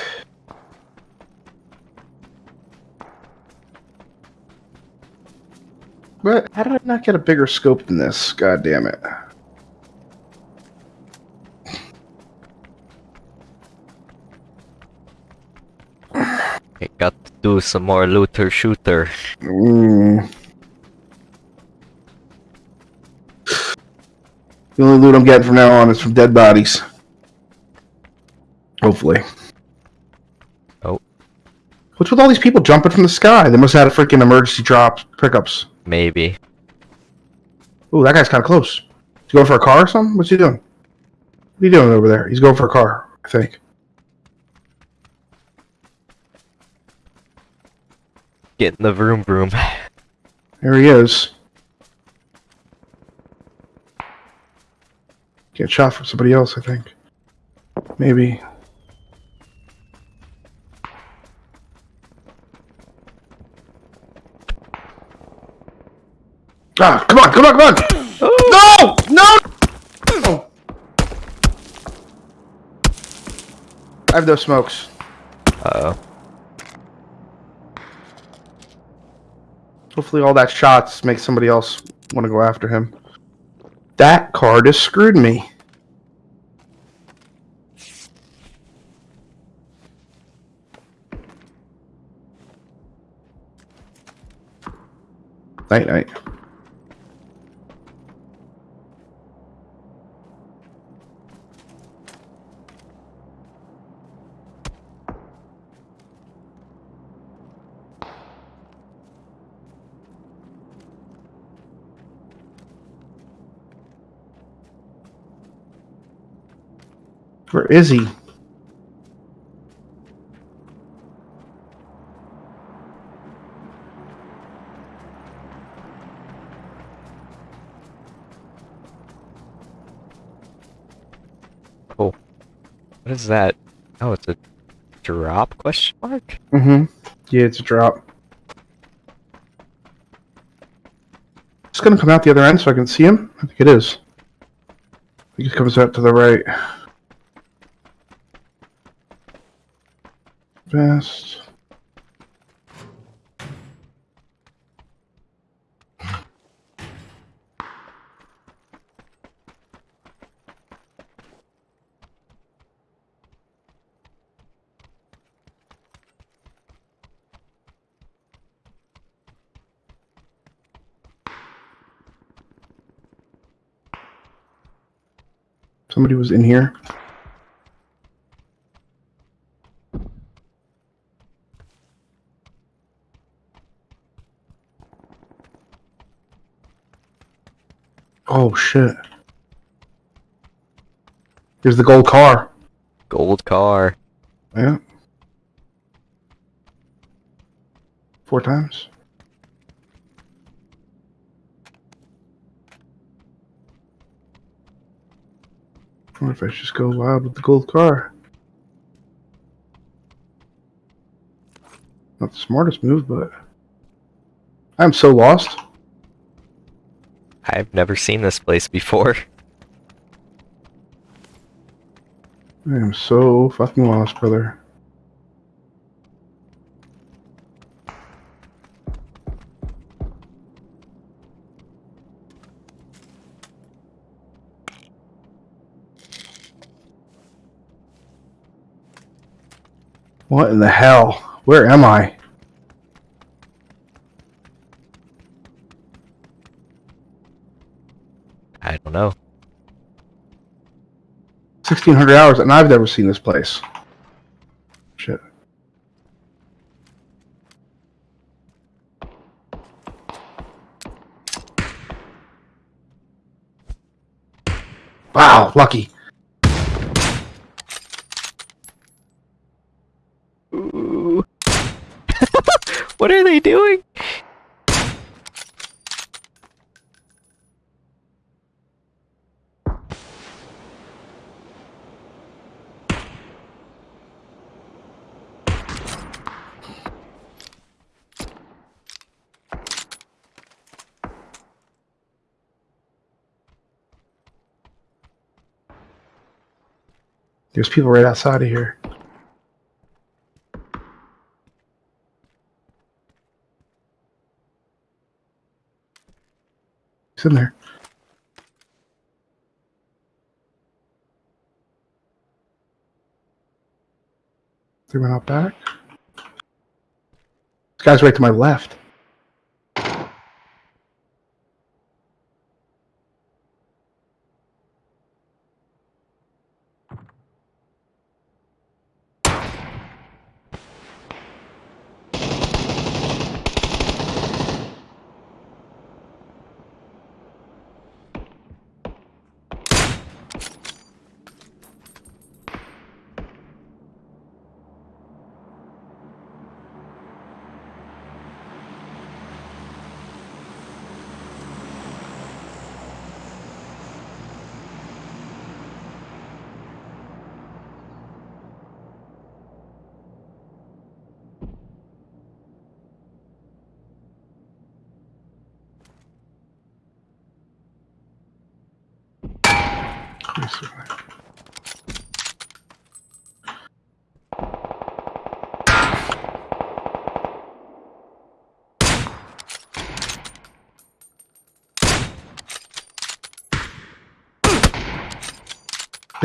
But How did I not get a bigger scope than this? God damn it. I got to do some more looter shooter. Mm. The only loot I'm getting from now on is from dead bodies. Hopefully. Oh. What's with all these people jumping from the sky? They must have had a freaking emergency drop pickups. Maybe. Ooh, that guy's kind of close. He's going for a car or something? What's he doing? What are you doing over there? He's going for a car, I think. Getting the vroom vroom. There he is. Get shot from somebody else, I think. Maybe. Ah, come on, come on, come on! No! No! Oh. I have no smokes. Uh oh. Hopefully all that shots make somebody else want to go after him. That card has screwed me. Night night. Where is he? Oh. What is that? Oh, it's a drop question mark? Mm-hmm. Yeah, it's a drop. It's gonna come out the other end so I can see him? I think it is. I think it comes out to the right. Best. Somebody was in here. Oh shit. Here's the gold car. Gold car. Yeah. Four times. What if I just go wild with the gold car? Not the smartest move, but I'm so lost. I've never seen this place before. I am so fucking lost, brother. What in the hell? Where am I? Don't know. 1600 hours and I've never seen this place. Shit. Wow, lucky. Ooh. what are they doing? There's people right outside of here. He's in there. Three went out back. This guy's right to my left.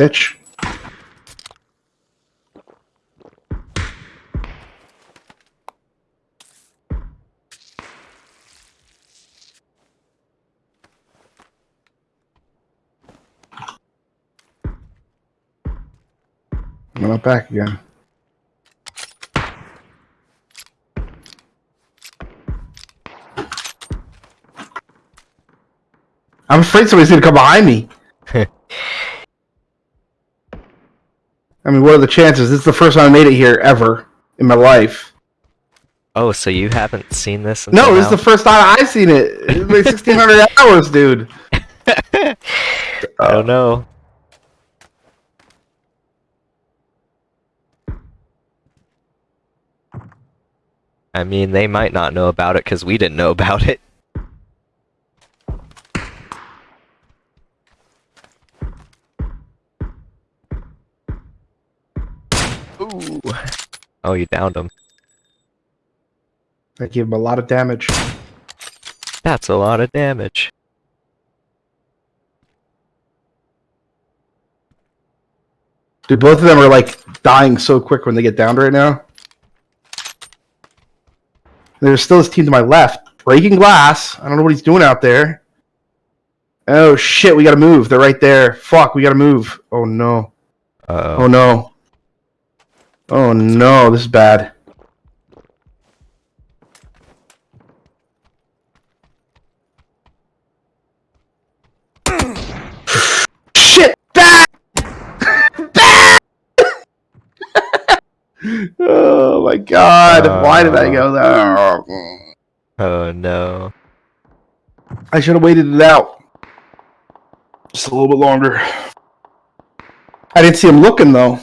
Bitch. I'm not back again. I'm afraid somebody's gonna come behind me. Mean, what are the chances? This is the first time I made it here ever in my life. Oh, so you haven't seen this? No, this is the first time I've seen it. It's like 1600 hours, dude. Oh, I don't know. I mean, they might not know about it because we didn't know about it. Oh, you downed him. I gave him a lot of damage. That's a lot of damage. Dude, both of them are like dying so quick when they get downed right now. There's still this team to my left. Breaking glass. I don't know what he's doing out there. Oh shit, we gotta move. They're right there. Fuck, we gotta move. Oh no. Uh Oh no. Oh no, this is bad. Shit! Back! Back! oh my god, why did I go uh, there? Oh no. I should have waited it out. Just a little bit longer. I didn't see him looking though.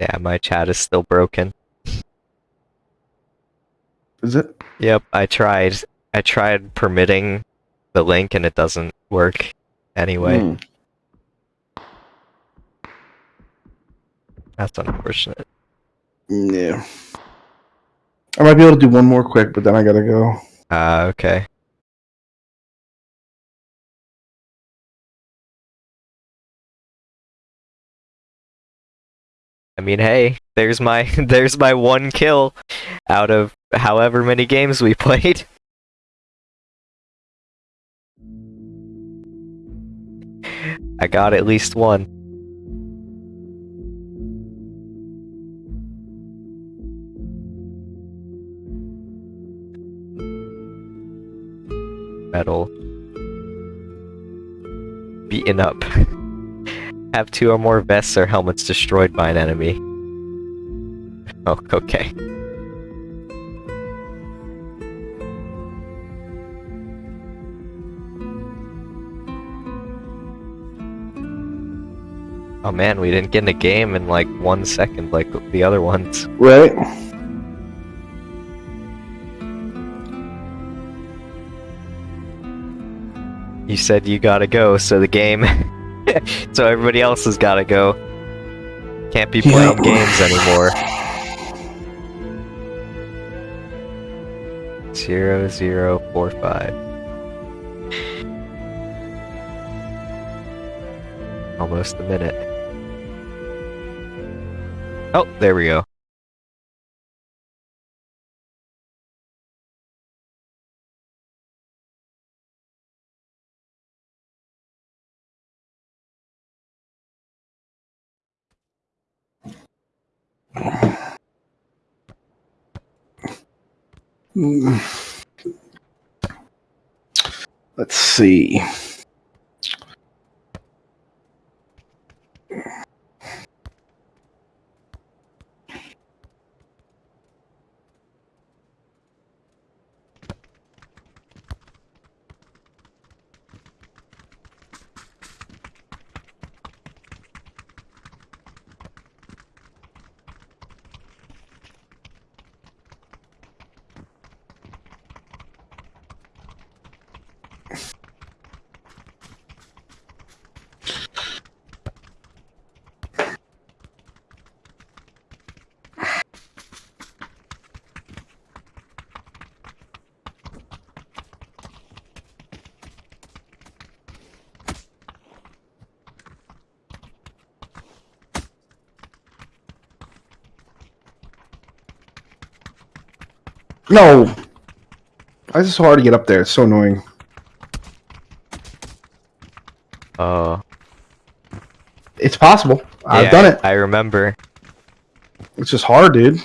Yeah, my chat is still broken. Is it? Yep, I tried. I tried permitting the link and it doesn't work anyway. Hmm. That's unfortunate. Yeah. I might be able to do one more quick, but then I gotta go. Ah, okay. I mean, hey, there's my there's my one kill out of however many games we played. I got at least one. Metal. Beaten up. Have two or more vests or helmets destroyed by an enemy. Oh, okay. Oh man, we didn't get in a game in like one second like the other ones. Right? You you said you gotta go, so the game. so everybody else has gotta go. Can't be playing Yep. games anymore. Zero zero four five. Almost a minute. Oh, there we go. Let's see. No. Why is it so hard to get up there? It's so annoying. Uh. It's possible. I've done it. I remember. It's just hard, dude.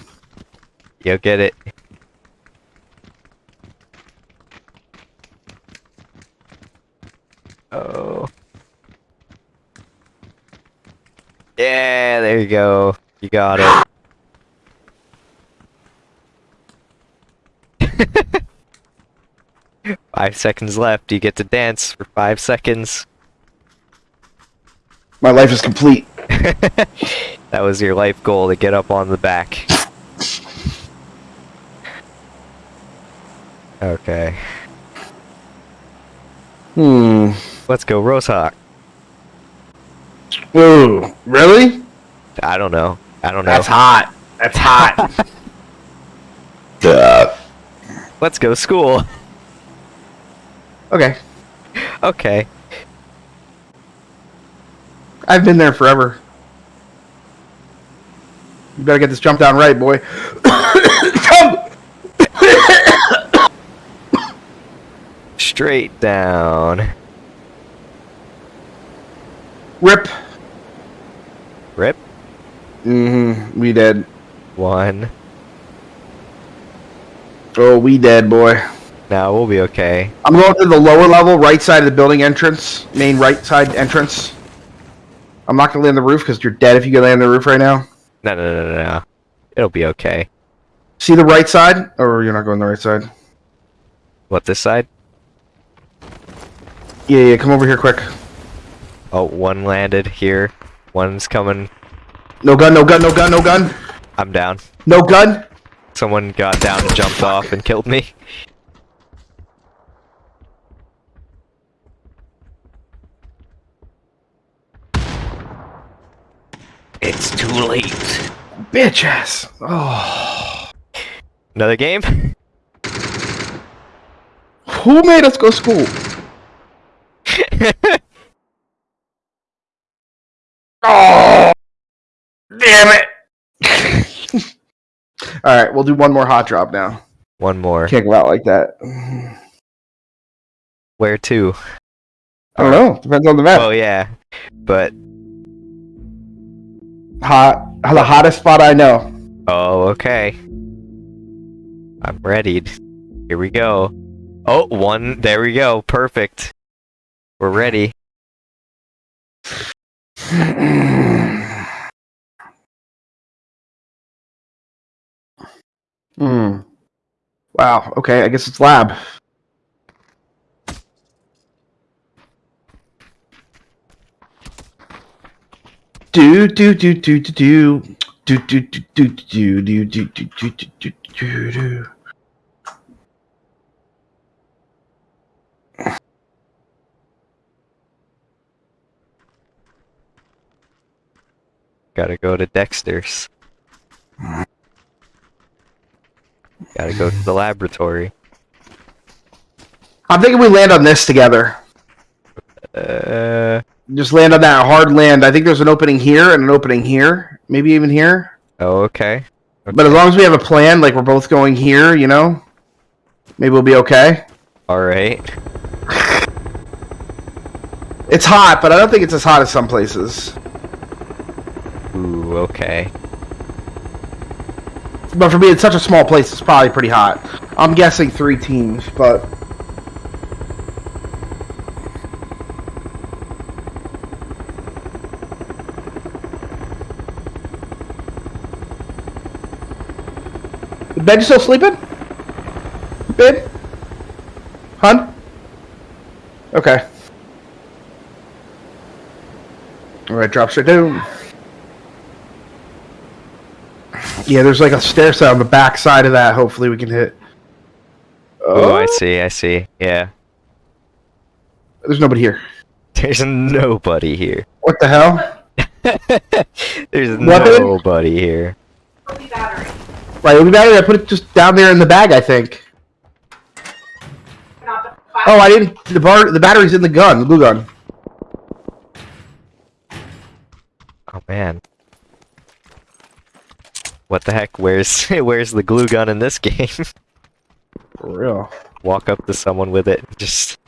You'll get it. Oh. Yeah, there you go. You got it. Five seconds left. You get to dance for five seconds. My life is complete. that was your life goal to get up on the back. Okay. Hmm. Let's go, Rozhok. Ooh. Really? I don't know. I don't know. That's hot. That's hot. Let's go, school. Okay. Okay. I've been there forever. You better get this jump down right, boy. Jump! Straight down. Rip. Rip. Mm-hmm. We dead. One. Oh, we dead, boy. Now we'll be okay. I'm going to the lower level, right side of the building entrance, main right side entrance. I'm not gonna land the roof because you're dead if you go land the roof right now. No, no, no, no, no. It'll be okay. See the right side, or you're not going the right side. What, this side? Yeah, yeah. Come over here quick. Oh, one landed here. One's coming. No gun, no gun, no gun, no gun, I'm down. no gun. Someone got down and jumped off and killed me. It's too late. Bitch ass. Oh. Another game? Who made us go school? Oh. Damn it. All right, we'll do one more hot drop now. One more. Can't go out like that. Where to? I don't know. Depends on the map. Oh yeah, but Hot. The hottest spot I know. oh okay. I'm ready. Here we go. Oh, one. There we go. Perfect. We're ready. Hmm. Wow. Okay. I guess it's lab. do do do do do do do do do do do do do do do do do do Gotta go to Dexter's. Gotta go to the laboratory. I'm thinking we land on this together. Uh, just land on that hard land. I think there's an opening here and an opening here. Maybe even here. oh, okay. But as long as we have a plan, like we're both going here, you know, maybe we'll be okay. Alright. It's hot, but I don't think it's as hot as some places. Ooh, okay. But for me, it's such a small place, it's probably pretty hot. I'm guessing three teams, but Ben, you still sleeping? Ben? Hun? Okay. Alright, drop straight down. Yeah, there's like a stair set on the back side of that. Hopefully, we can hit. Oh, I see, I see. Yeah. There's nobody here. There's nobody here. What the hell? There's Weapon? nobody here. Right, it'll be battery. I put it just down there in the bag. I think. Oh, I didn't. The bar. The battery's in the gun. The blue gun. Oh man. What the heck? Where's where's the glue gun in this game? For real. Walk up to someone with it, and just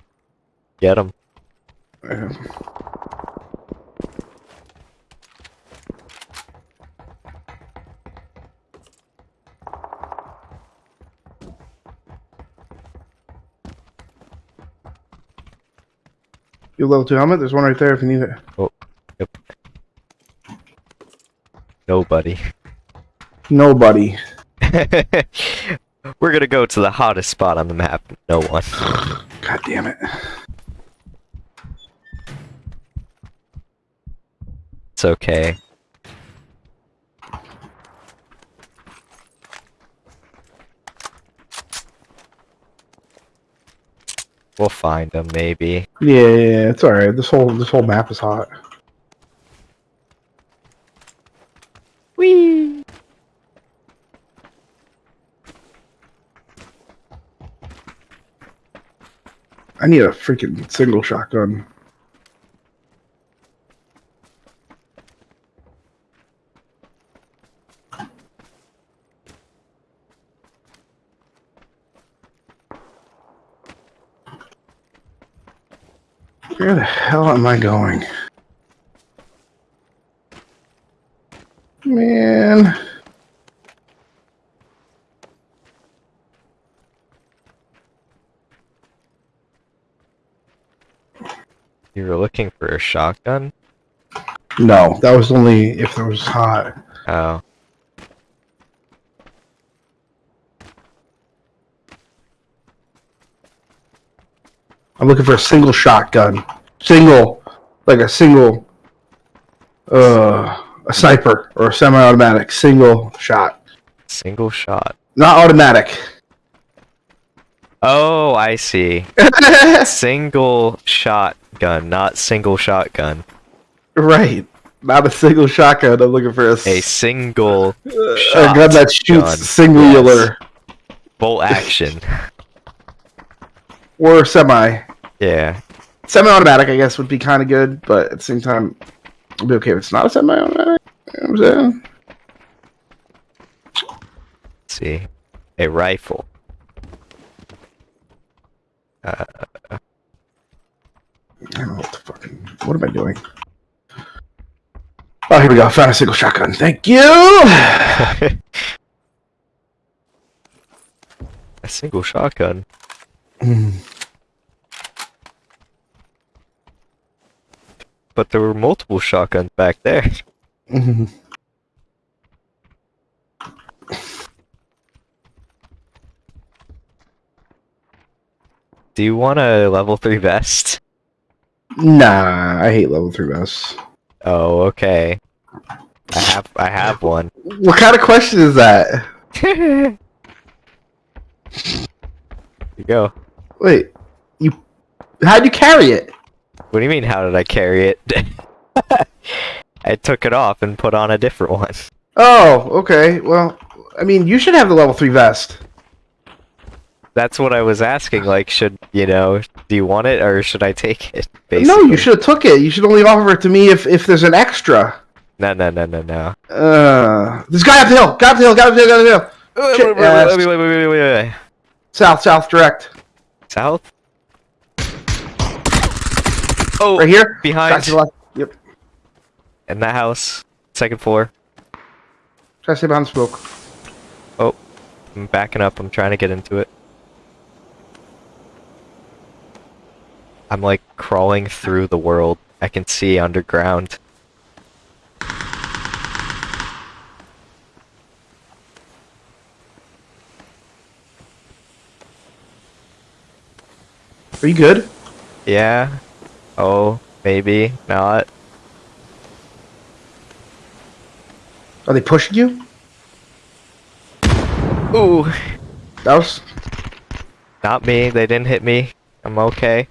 get them. You level two helmet. There's one right there if you need it. Oh, yep. Nobody. Nobody. We're gonna go to the hottest spot on the map. No one. God damn it. It's okay. We'll find them, maybe. Yeah, yeah, yeah, it's all right. This whole this whole map is hot. Whee! I need a freaking single shotgun. Where the hell am I going? Man. You were looking for a shotgun? No, that was only if there was hot. Oh. I'm looking for a single shotgun. Single. Like a single. Uh, a sniper or a semi automatic. Single shot. Single shot. Not automatic. Oh, I see. Single shotgun, not single shotgun. right. Not a single shotgun. I'm looking for a, a single a gun that shoots gun. singular bolt action. or semi. Yeah. Semi automatic, I guess, would be kind of good, but at the same time, I'll be okay if it's not a semi automatic. You know I'm saying? Let's see. A rifle. Uh, I don't know what the fucking. What am I doing? Oh, here we go. Found a single shotgun. Thank you. a single shotgun. But there were multiple shotguns back there. Do you want a level 3 vest? nah, I hate level three vests. Oh, okay. I have I have one. What kind of question is that? Here you go. Wait, you? How'd you carry it? What do you mean how did I carry it? I took it off and put on a different one. Oh, okay. Well, I mean, you should have the level three vest. That's what I was asking. Like, should you know? Do you want it or should I take it? No, you should have took it. You should only offer it to me if if there's an extra. No, no, no, no, no. Uh, this guy up the hill. Guy up the hill. Guy up the hill. Guy up the hill. Wait, wait, wait, wait, wait, wait, wait, wait, wait. South, south, direct. South. Oh, Right here. behind Guy to the left. Yep. in that house, second floor. Try to stay behind smoke. Oh, I'm backing up. I'm trying to get into it. I'm like crawling through the world. I can see underground. Are you good? Yeah. Oh, maybe not. Are they pushing you? Ooh, That was. not me. They didn't hit me. I'm okay.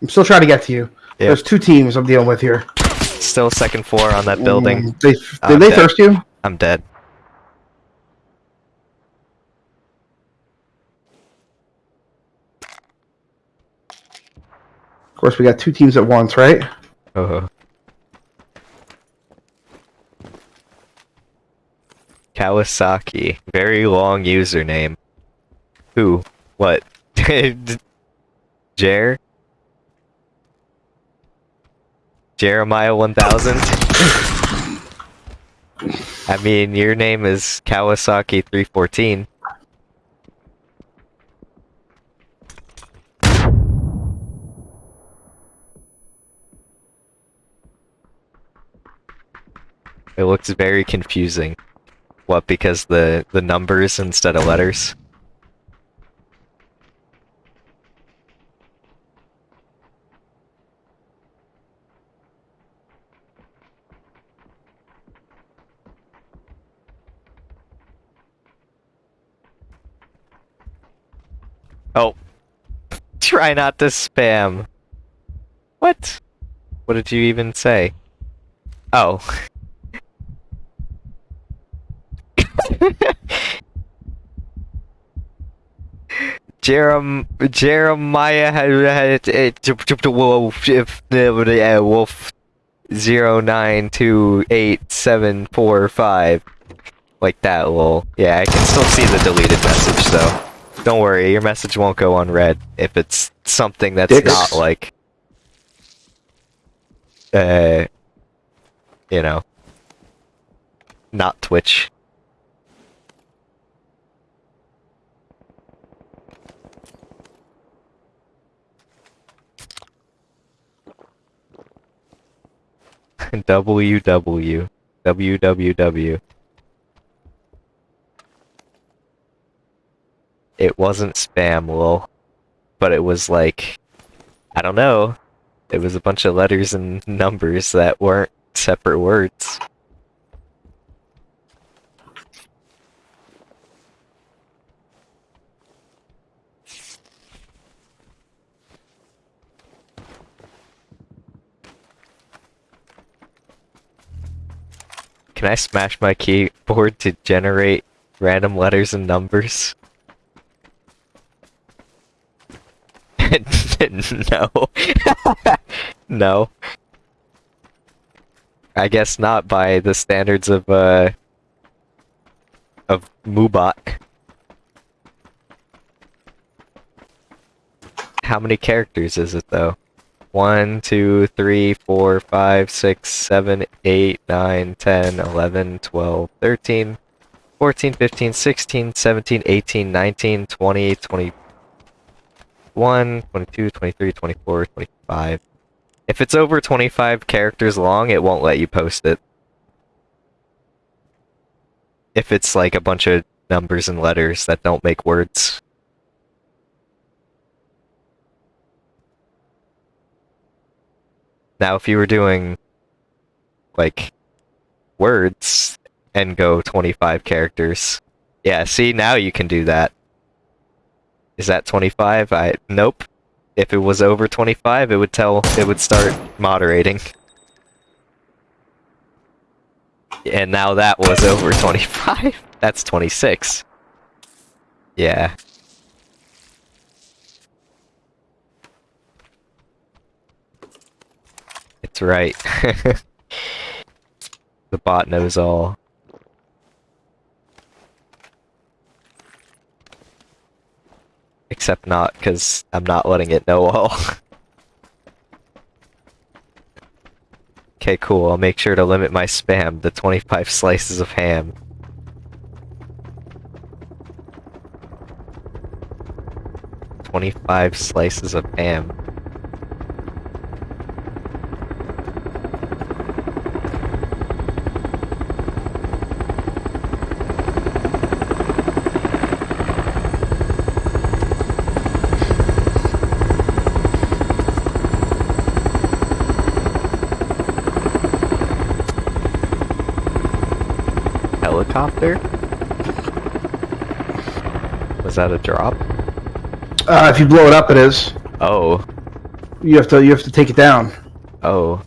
I'm still trying to get to you. Yeah. There's two teams I'm dealing with here. Still second floor on that building. They, did I'm they dead. thirst you? I'm dead. Course, we got two teams at once, right? Oh. Kawasaki. Very long username. Who? What? Jer? Jeremiah 1000? I mean, your name is Kawasaki 314. It looks very confusing. What, because the, the numbers instead of letters? Oh. Try not to spam. What? What did you even say? Oh. Jerem Jeremiah had had it wolf if the wolf zero nine two eight seven four five like that lol. Yeah, I can still see the deleted message though. Don't worry, your message won't go unread if it's something that's Dicks. not like uh you know not Twitch. WW WWW. It wasn't spam, lol. But it was like I don't know. It was a bunch of letters and numbers that weren't separate words. Can I smash my keyboard to generate random letters and numbers? no. no. I guess not by the standards of, uh, of Moobot. How many characters is it, though? 1, 2, 3, 4, 5, 6, 7, 8, 9, 10, 11, 12, 13, 14, 15, 16, 17, 18, 19, 20, 21, 22, 23, 24, 25. If it's over 25 characters long, it won't let you post it. If it's like a bunch of numbers and letters that don't make words. Now, if you were doing like words and go 25 characters, yeah, see, now you can do that. Is that 25? I nope. If it was over 25, it would tell it would start moderating. And now that was over 25. That's 26. Yeah. It's right. the bot knows all. Except not, because I'm not letting it know all. okay, cool. I'll make sure to limit my spam to 25 slices of ham. Twenty-five slices of ham. Helicopter? Was that a drop? Uh, if you blow it up, it is. Oh. You have to you have to take it down. Oh.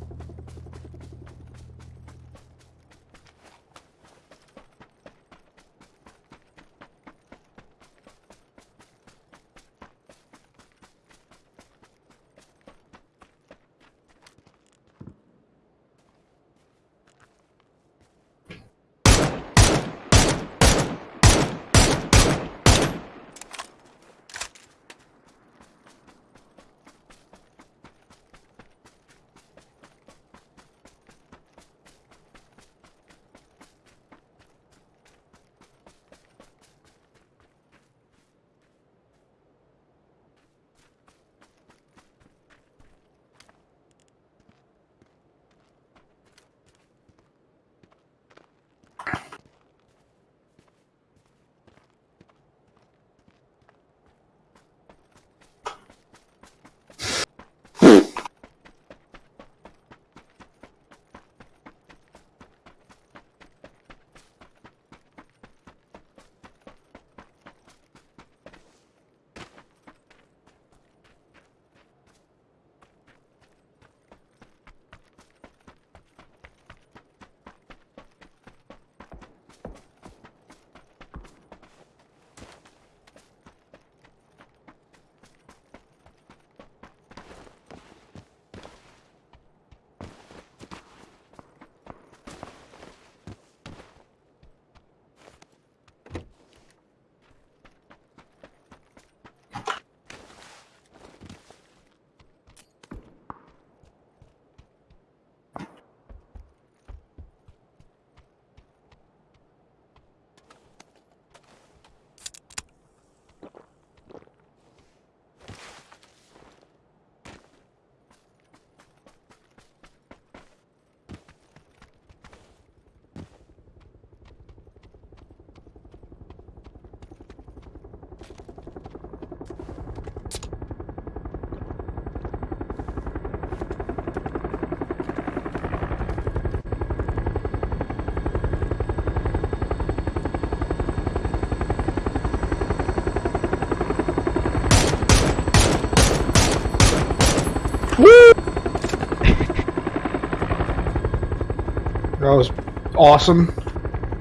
Awesome.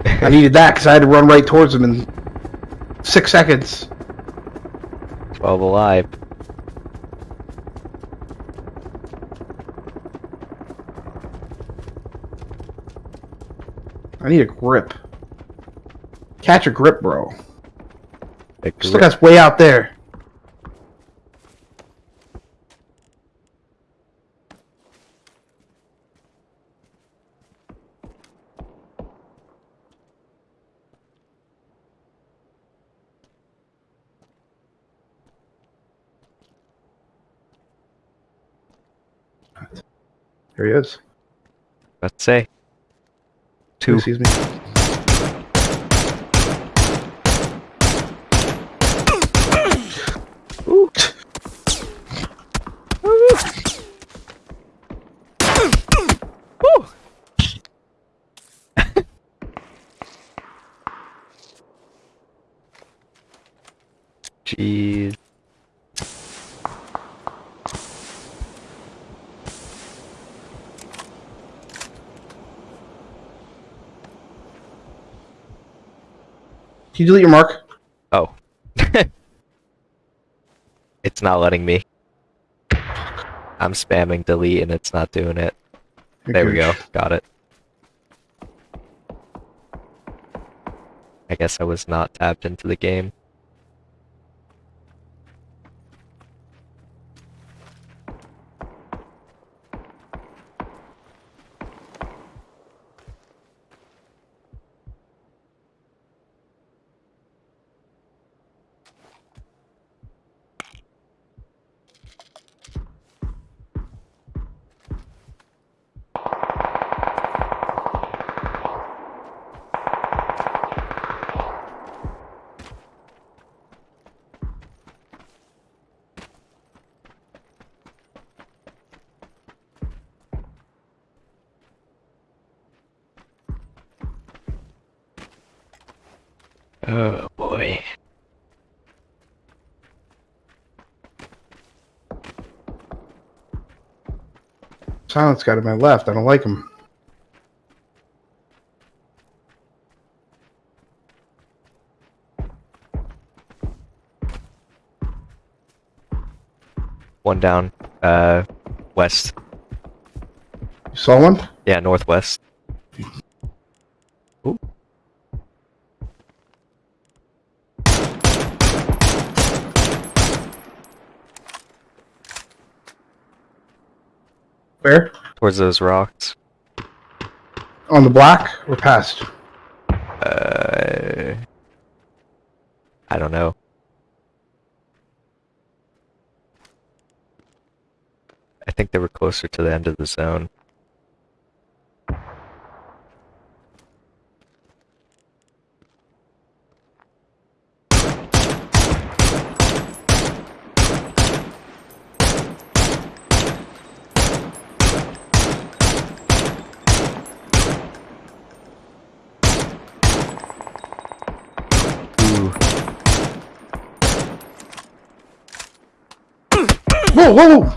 I needed that because I had to run right towards him in six seconds. 12 alive. I need a grip. Catch a grip, bro. A grip. that's way out there. There he is. Let's say. Two. Excuse me. Ooh. Jeez. Can you delete your mark? Oh. it's not letting me. I'm spamming delete and it's not doing it. There we go. Got it. I guess I was not tapped into the game. Oh boy. Silence guy to my left. I don't like him. One down. Uh, west. You saw one? Yeah, northwest. Ooh. Where? Towards those rocks. On the block or past? Uh, I don't know. I think they were closer to the end of the zone. Ooh. Whoa,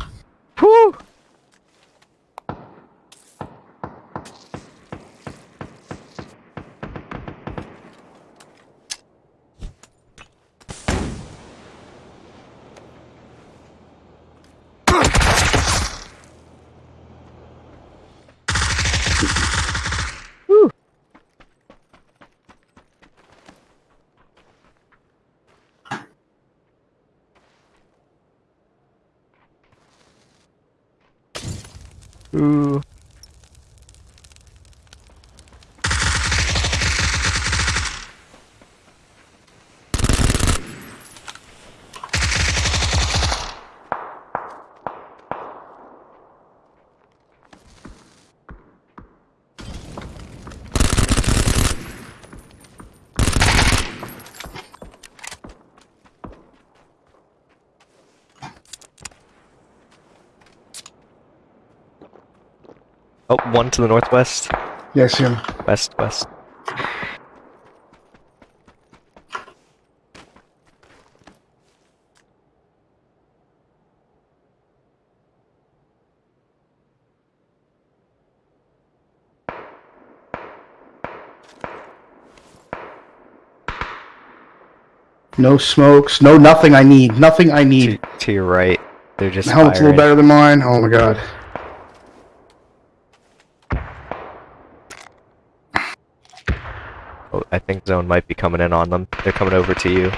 one to the northwest. Yes, yeah, I see him. West, west. No smokes, no nothing I need. Nothing I need. to your right. They're just The helmet's a little better than mine. Oh my god. Think zone might be coming in on them. They're coming over to you. Where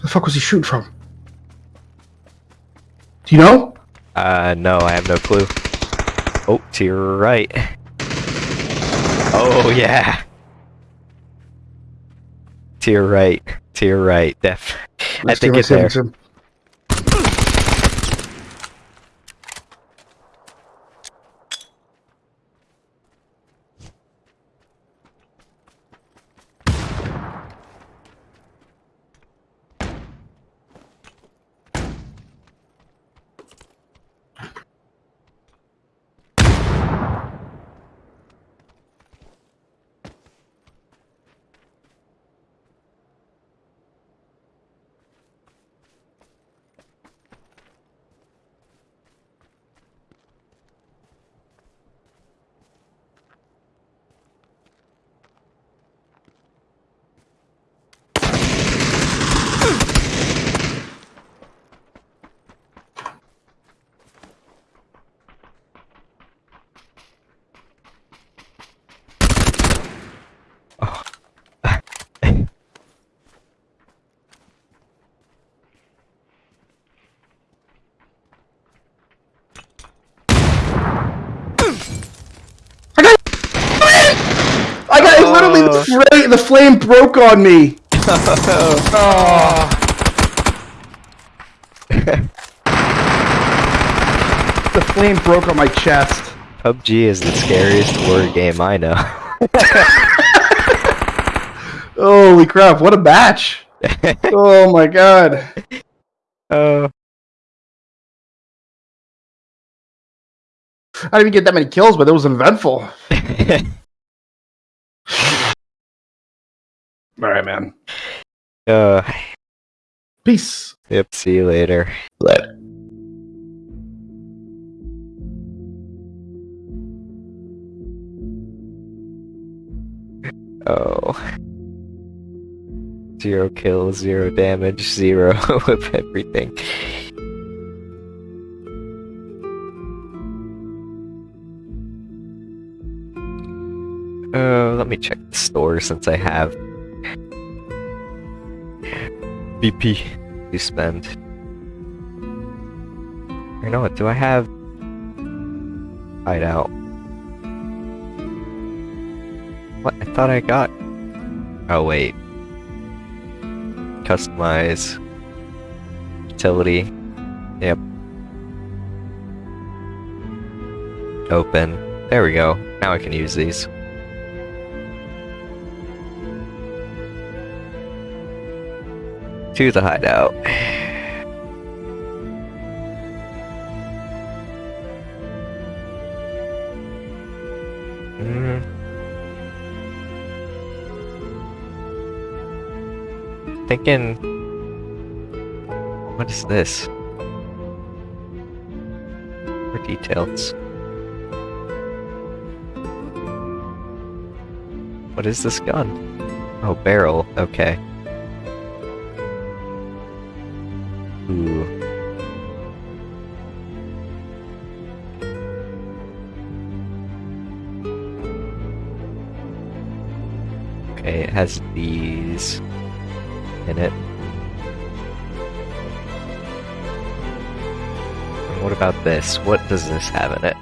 The fuck was he shooting from? Do you know? Uh, no, I have no clue. Oh, to your right. Oh, yeah. To your right. To your right. Def. I Let's see think it's there. him. On me. Oh. the flame broke on my chest. PUBG is the scariest horror game I know. Holy crap! What a batch! Oh my god! Oh. I didn't even get that many kills, but it was eventful. All right, man. uh, Peace. yep, see you later. Later. Oh. Zero kills, zero damage, zero of everything. Uh, let me check the store since I have BP to spend. You know what? Do I have hideout? What? I thought I got. Oh wait. Customize. Utility. Yep. Open. There we go. Now I can use these. To the hideout. Mm. Thinking. What is this? More details. What is this gun? Oh, barrel. Okay. Has these in it. And what about this? What does this have in it?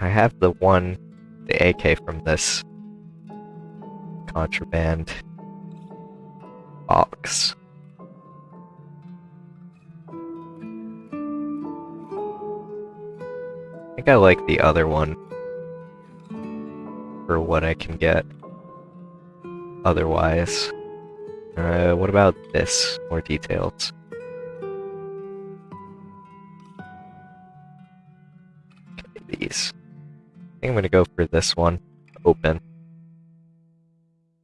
I have the one, the AK from this contraband box. I think I like the other one for what I can get otherwise. Uh, what about this? More details. Okay, these. I think I'm gonna go for this one. Open.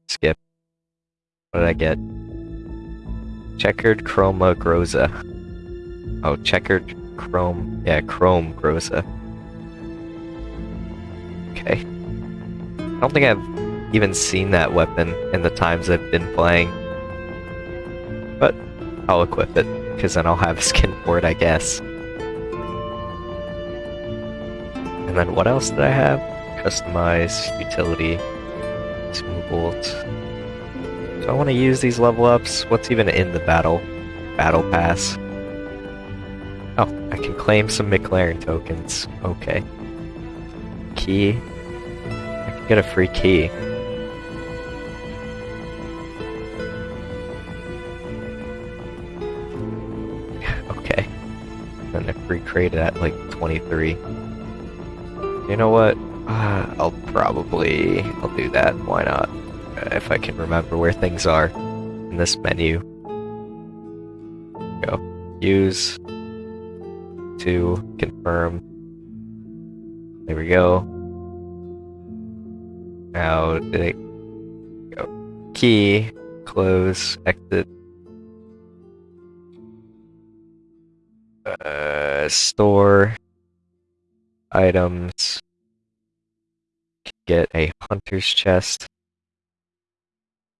Skip. What did I get? Checkered Chroma Groza. Oh, checkered chrome. Yeah, chrome Groza. Okay. I don't think I've even seen that weapon in the times I've been playing. But I'll equip it, because then I'll have a skin for it, I guess. And then what else did I have? Customize, utility, smooth bolt. So I want to use these level ups. What's even in the battle? Battle pass. Oh, I can claim some McLaren tokens. Okay. Key. Get a free key. Okay. Then a free crate at like 23. You know what? Uh, I'll probably... I'll do that. Why not? If I can remember where things are in this menu. Go. Use to confirm. There we go. Now, it go? Key, close, exit. Uh, store items. Get a hunter's chest.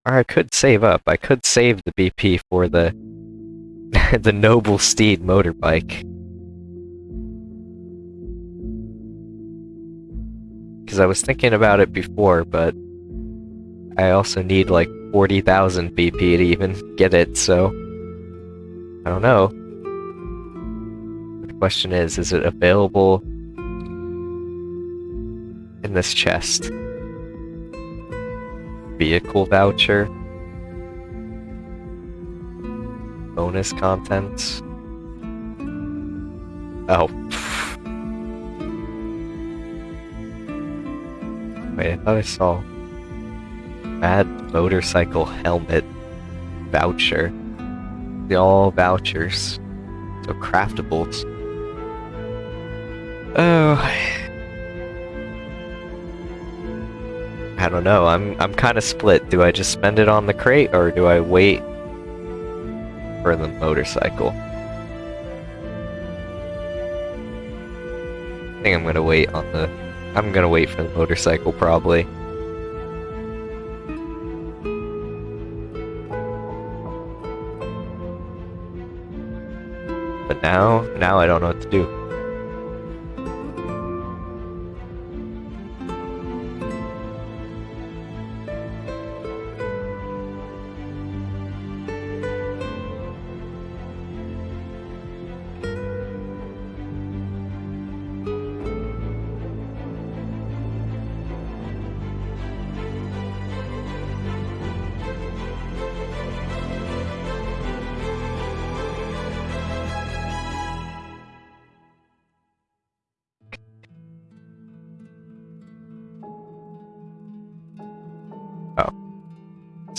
Or I could save up. I could save the BP for the the Noble Steed motorbike. Because I was thinking about it before, but I also need like 40,000 BP to even get it, so I don't know. The question is, is it available in this chest? Vehicle voucher. Bonus contents. Oh. Wait, I thought I saw Bad motorcycle helmet voucher. The all vouchers. So craftables. Oh. I don't know. I'm I'm kind of split. Do I just spend it on the crate or do I wait for the motorcycle? I think I'm gonna wait on the. I'm gonna wait for the motorcycle probably. But now, now I don't know what to do.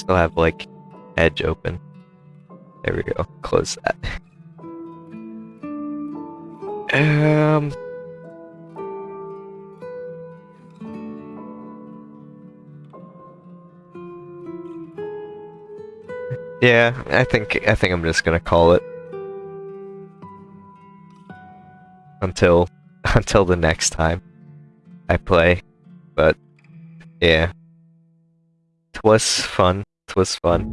Still have like edge open. There we go. Close that. Um. Yeah, I think I think I'm just gonna call it until until the next time I play. But yeah, Twas fun. Twas fun.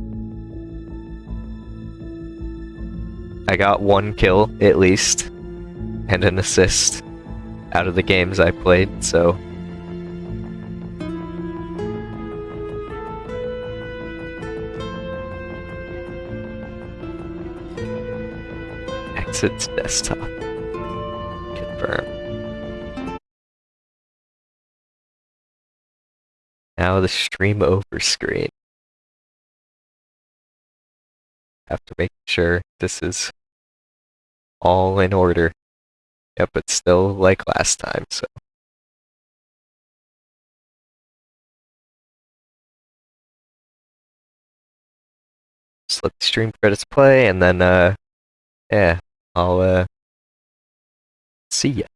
I got one kill, at least, and an assist out of the games I played, so... Exit desktop. Confirm. Now the stream over screen. Have to make sure this is all in order. Yep, it's still like last time, so. Just let the stream credits play and then, uh, yeah, I'll, uh, see ya.